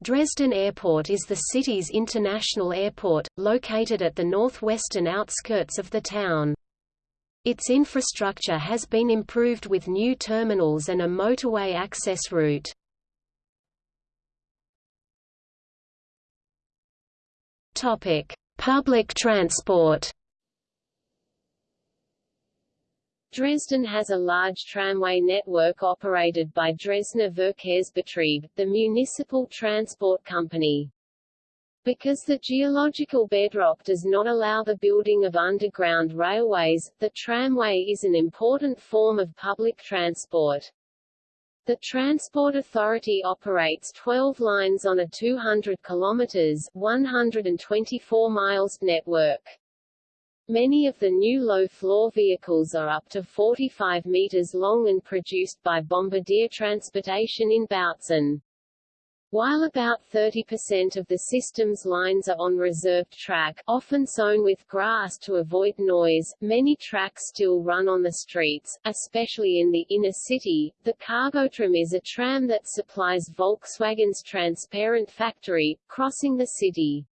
Dresden Airport is the city's international airport, located at the northwestern outskirts of the town. Its infrastructure has been improved with new terminals and a motorway access route. Public transport Dresden has a large tramway network operated by Dresdner Verkehrsbetrieb, the municipal transport company. Because the geological bedrock does not allow the building of underground railways, the tramway is an important form of public transport. The Transport Authority operates 12 lines on a 200 kilometers 124 miles network. Many of the new low-floor vehicles are up to 45 meters long and produced by Bombardier Transportation in Bautzen. While about 30% of the system's lines are on reserved track, often sown with grass to avoid noise, many tracks still run on the streets, especially in the inner city. The Cargotram is a tram that supplies Volkswagen's Transparent factory, crossing the city.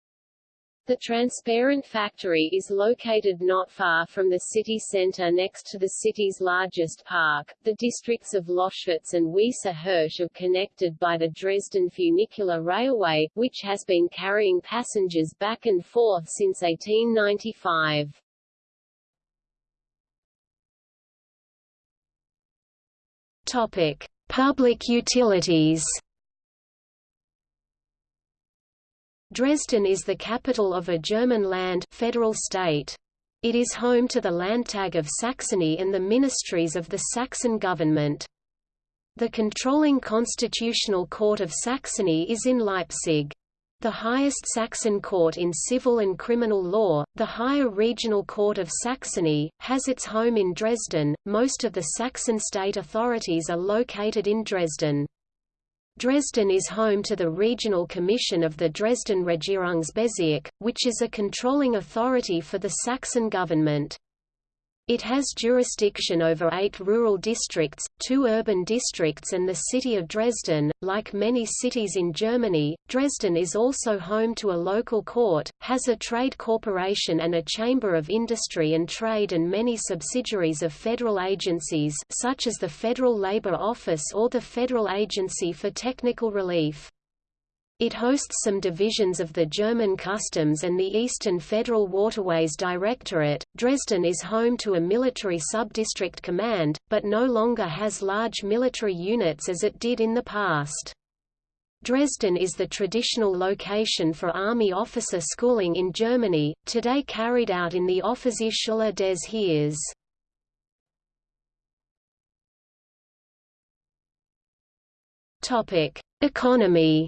The Transparent factory is located not far from the city centre next to the city's largest park. The districts of Loschwitz and Weisse Hirsch are connected by the Dresden Funicular Railway, which has been carrying passengers back and forth since 1895. Topic: Public utilities. Dresden is the capital of a German land federal state. It is home to the Landtag of Saxony and the ministries of the Saxon government. The controlling constitutional court of Saxony is in Leipzig. The highest Saxon court in civil and criminal law, the higher regional court of Saxony, has its home in Dresden. Most of the Saxon state authorities are located in Dresden. Dresden is home to the Regional Commission of the Dresden Regierungsbezirk, which is a controlling authority for the Saxon government. It has jurisdiction over eight rural districts, two urban districts and the city of Dresden. Like many cities in Germany, Dresden is also home to a local court, has a trade corporation and a chamber of industry and trade and many subsidiaries of federal agencies such as the Federal Labor Office or the Federal Agency for Technical Relief. It hosts some divisions of the German Customs and the Eastern Federal Waterways Directorate. Dresden is home to a military subdistrict command, but no longer has large military units as it did in the past. Dresden is the traditional location for army officer schooling in Germany, today carried out in the Offizierschule des Heeres. Topic: Economy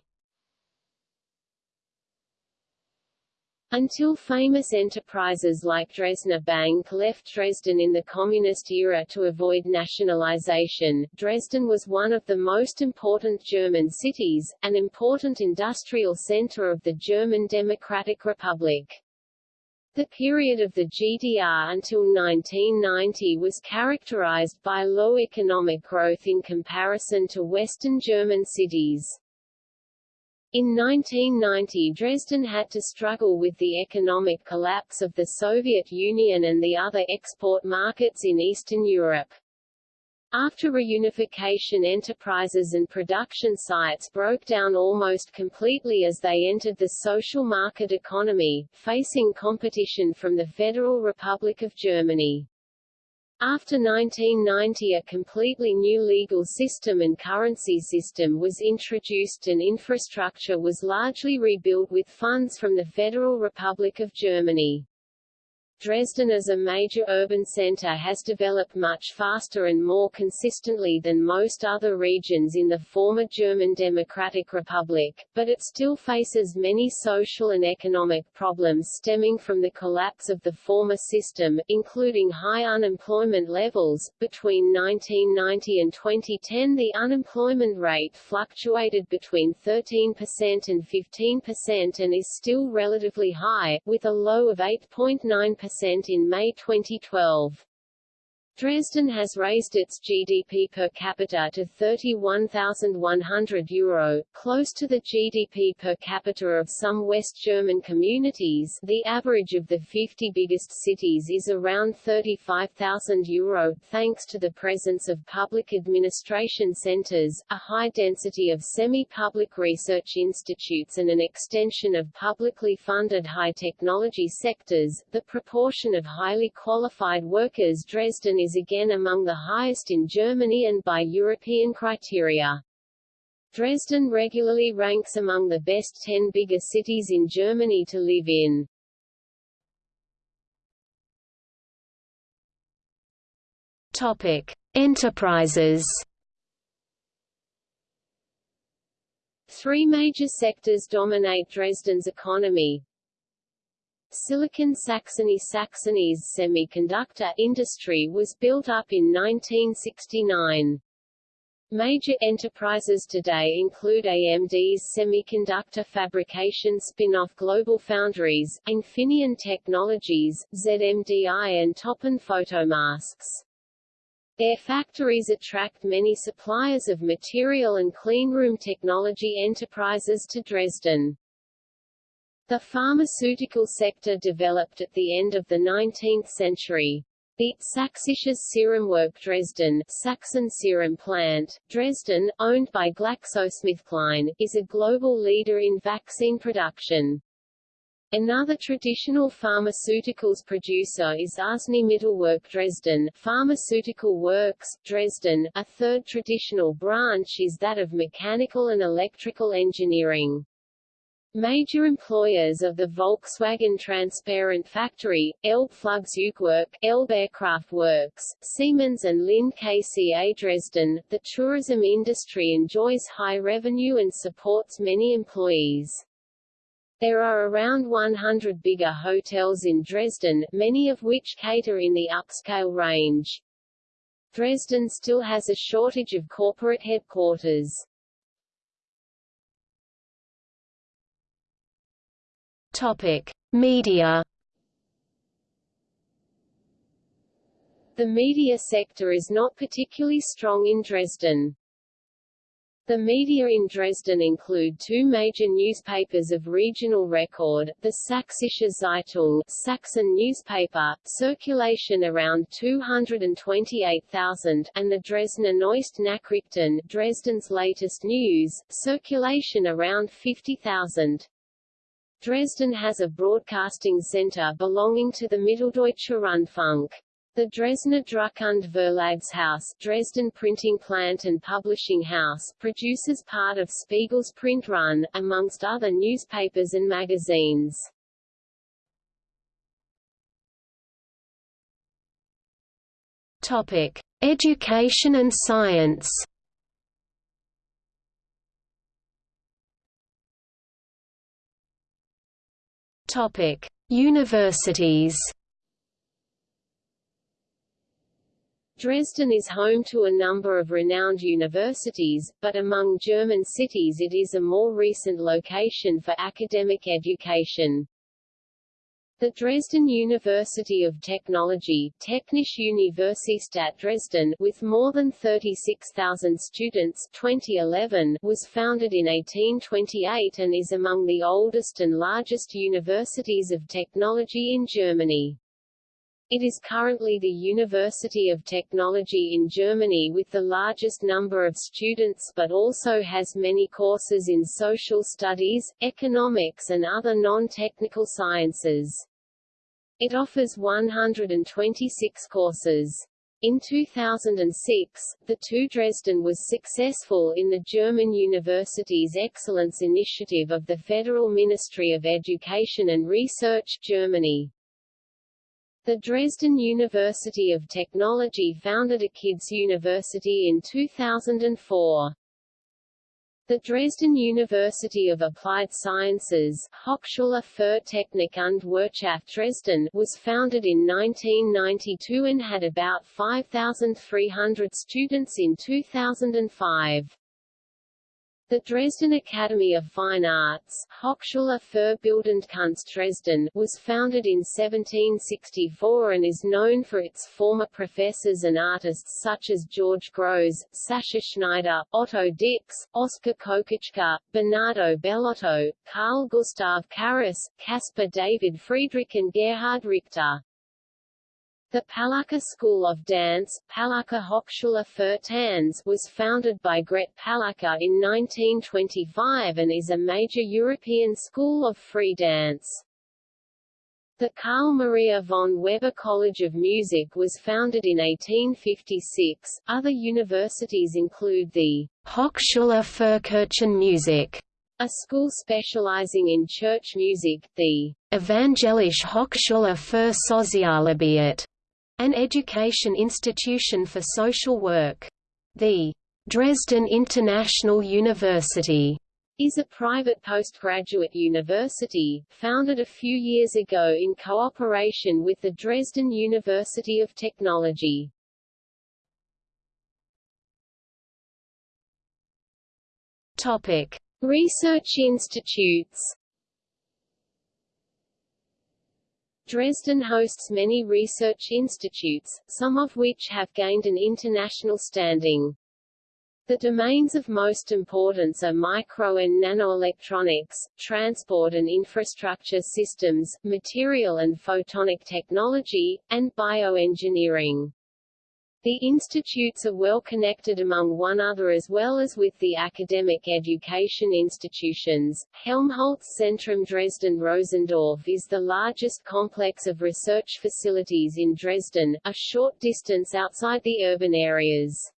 Until famous enterprises like Dresdner Bank left Dresden in the communist era to avoid nationalization, Dresden was one of the most important German cities, an important industrial center of the German Democratic Republic. The period of the GDR until 1990 was characterized by low economic growth in comparison to Western German cities. In 1990 Dresden had to struggle with the economic collapse of the Soviet Union and the other export markets in Eastern Europe. After reunification enterprises and production sites broke down almost completely as they entered the social market economy, facing competition from the Federal Republic of Germany. After 1990 a completely new legal system and currency system was introduced and infrastructure was largely rebuilt with funds from the Federal Republic of Germany. Dresden as a major urban center has developed much faster and more consistently than most other regions in the former German Democratic Republic, but it still faces many social and economic problems stemming from the collapse of the former system, including high unemployment levels. Between 1990 and 2010 the unemployment rate fluctuated between 13% and 15% and is still relatively high, with a low of 8.9% in May 2012. Dresden has raised its GDP per capita to €31,100, close to the GDP per capita of some West German communities the average of the 50 biggest cities is around €35,000, thanks to the presence of public administration centers, a high density of semi-public research institutes and an extension of publicly funded high-technology sectors. The proportion of highly qualified workers Dresden is is again among the highest in Germany and by European criteria. Dresden regularly ranks among the best 10 bigger cities in Germany to live in. Topic: Enterprises. Three major sectors dominate Dresden's economy. Silicon Saxony Saxony's semiconductor industry was built up in 1969. Major enterprises today include AMD's semiconductor fabrication spin-off Global Foundries, Infineon Technologies, ZMDI and Toppan Photomasks. Their factories attract many suppliers of material and cleanroom technology enterprises to Dresden. The pharmaceutical sector developed at the end of the 19th century. The Sächsisches Serumwerk Dresden Saxon Serum Plant, Dresden, owned by GlaxoSmithKline, is a global leader in vaccine production. Another traditional pharmaceuticals producer is Arzneimittelwerk Dresden Pharmaceutical Works, Dresden. A third traditional branch is that of mechanical and electrical engineering. Major employers of the Volkswagen Transparent Factory, Elbe Flugzeugwerk, Elbe Aircraft Works, Siemens and Linde KCA Dresden. The tourism industry enjoys high revenue and supports many employees. There are around 100 bigger hotels in Dresden, many of which cater in the upscale range. Dresden still has a shortage of corporate headquarters. Topic: Media. The media sector is not particularly strong in Dresden. The media in Dresden include two major newspapers of regional record, the Sächsische Zeitung Saxon newspaper, circulation around 228,000, and the Dresdner Neueste Nachrichten Dresden's latest news, circulation around 50,000. Dresden has a broadcasting center belonging to the Mitteldeutscher Rundfunk. The Dresdner Druck- und Verlagshaus Dresden Printing Plant and Publishing House produces part of Spiegel's print run, amongst other newspapers and magazines. Topic: Education and science. Topic: Universities. Dresden is home to a number of renowned universities, but among German cities it is a more recent location for academic education. The Dresden University of Technology Technische Universität Dresden with more than 36,000 students 2011 was founded in 1828 and is among the oldest and largest universities of technology in Germany. It is currently the University of Technology in Germany with the largest number of students but also has many courses in social studies, economics and other non-technical sciences. It offers 126 courses. In 2006, the TU Dresden was successful in the German Universities Excellence Initiative of the Federal Ministry of Education and Research Germany. The Dresden University of Technology founded a kids' university in 2004. The Dresden University of Applied Sciences Hochschule für Technik und Wirtschaft Dresden was founded in 1992 and had about 5,300 students in 2005. The Dresden Academy of Fine Arts Hochschule für Bildende Kunst Dresden was founded in 1764 and is known for its former professors and artists such as George Grosz, Sascha Schneider, Otto Dix, Oskar Kokoschka, Bernardo Bellotto, Carl Gustav Carus, Caspar David Friedrich and Gerhard Richter. The Palucca School of Dance Palucca Hochschule für Tanz was founded by Gret Palucca in 1925 and is a major European school of free dance. The Carl Maria von Weber College of Music was founded in 1856. Other universities include the Hochschule für Kirchenmusik, a school specializing in church music, the Evangelische Hochschule für Sozialarbeit, an education institution for social work. The Dresden International University is a private postgraduate university, founded a few years ago in cooperation with the Dresden University of Technology. Topic. Research institutes Dresden hosts many research institutes, some of which have gained an international standing. The domains of most importance are micro and nanoelectronics, transport and infrastructure systems, material and photonic technology, and bioengineering. The institutes are well connected among one other as well as with the academic education institutions. Helmholtz Zentrum Dresden Rossendorf is the largest complex of research facilities in Dresden, a short distance outside the urban areas.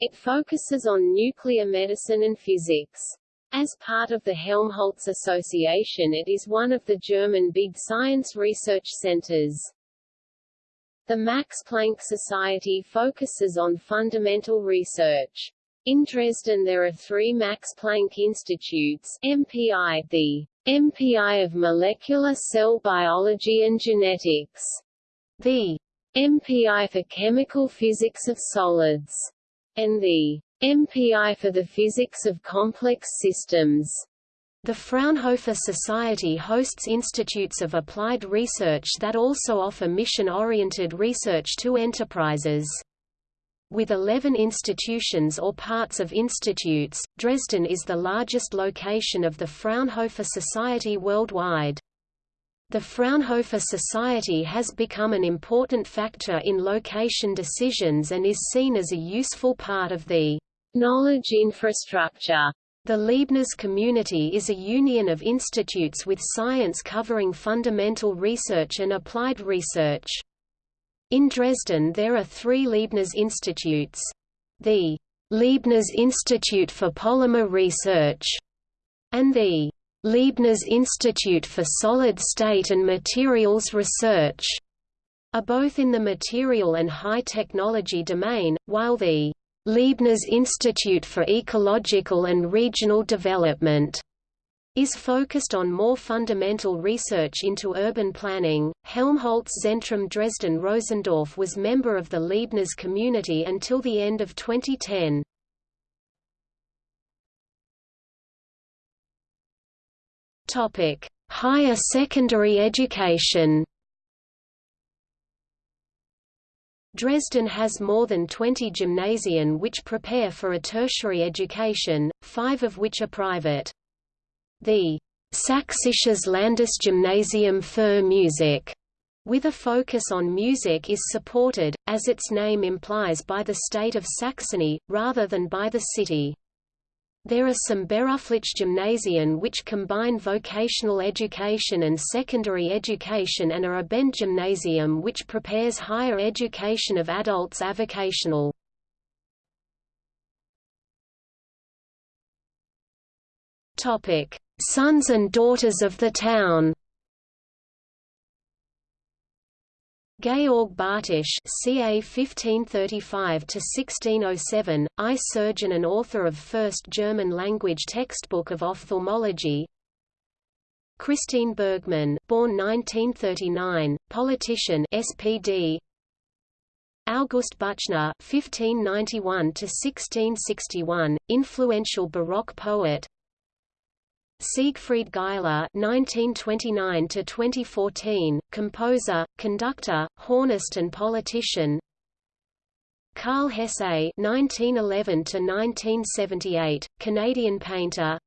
It focuses on nuclear medicine and physics. As part of the Helmholtz Association it is one of the German big science research centers. The Max Planck Society focuses on fundamental research. In Dresden there are three Max Planck Institutes MPI, the MPI of Molecular Cell Biology and Genetics, the MPI for Chemical Physics of Solids, and the MPI for the Physics of Complex Systems. The Fraunhofer Society hosts institutes of applied research that also offer mission-oriented research to enterprises. With 11 institutions or parts of institutes, Dresden is the largest location of the Fraunhofer Society worldwide. The Fraunhofer Society has become an important factor in location decisions and is seen as a useful part of the knowledge infrastructure the Leibniz community is a union of institutes with science covering fundamental research and applied research. In Dresden there are three Leibniz institutes. The Leibniz Institute for Polymer Research and the Leibniz Institute for Solid State and Materials Research are both in the material and high technology domain, while the Leibniz Institute for Ecological and Regional Development is focused on more fundamental research into urban planning. Helmholtz Zentrum Dresden Rossendorf was member of the Leibniz community until the end of 2010. Topic: Higher secondary education. Dresden has more than 20 gymnasien which prepare for a tertiary education, five of which are private. The Sächsisches Landesgymnasium für Musik with a focus on music is supported, as its name implies by the state of Saxony, rather than by the city. There are some Beruflich-Gymnasien which combine vocational education and secondary education and are Abendgymnasium which prepares higher education of adults avocational. Sons and daughters of the town Georg Bartisch ca. 1535–1607, eye surgeon and author of first German-language textbook of ophthalmology Christine Bergmann born 1939, politician SPD August Büchner (1591–1661), influential Baroque poet. Siegfried Geißler (1929–2014), composer, conductor, hornist, and politician. Karl Hesse (1911–1978), Canadian painter.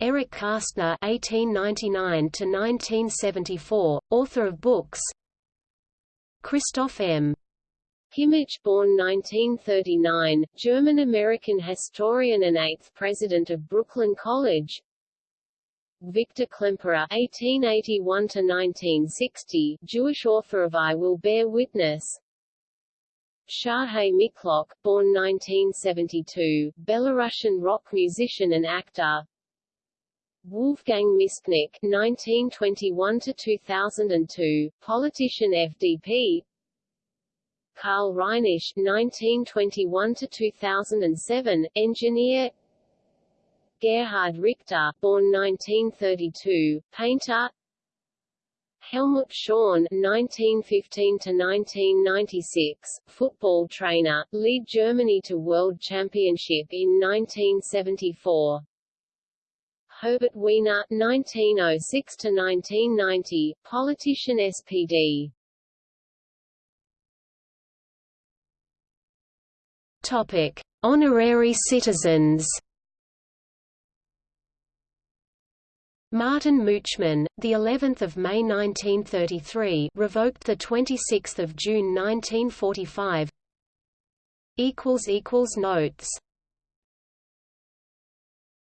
Erich Kästner (1899–1974), author of books. Christoph M. Kimmich born 1939, German-American historian and eighth president of Brooklyn College Victor Klemperer (1881–1960), Jewish author of I Will Bear Witness. Siarhei Mikhalok, born 1972, Belarusian rock musician and actor. Wolfgang Mischnick (1921–2002), politician FDP. Karl Reinisch (1921–2007), engineer. Gerhard Richter, born 1932, painter. Helmut Schön (1915–1996), football trainer, lead Germany to World Championship in 1974. Herbert Wehner (1906–1990), politician SPD. Topic: Honorary citizens. Martin Mutschmann, the 11th of May 1933, revoked the 26th of June 1945. Equals equals notes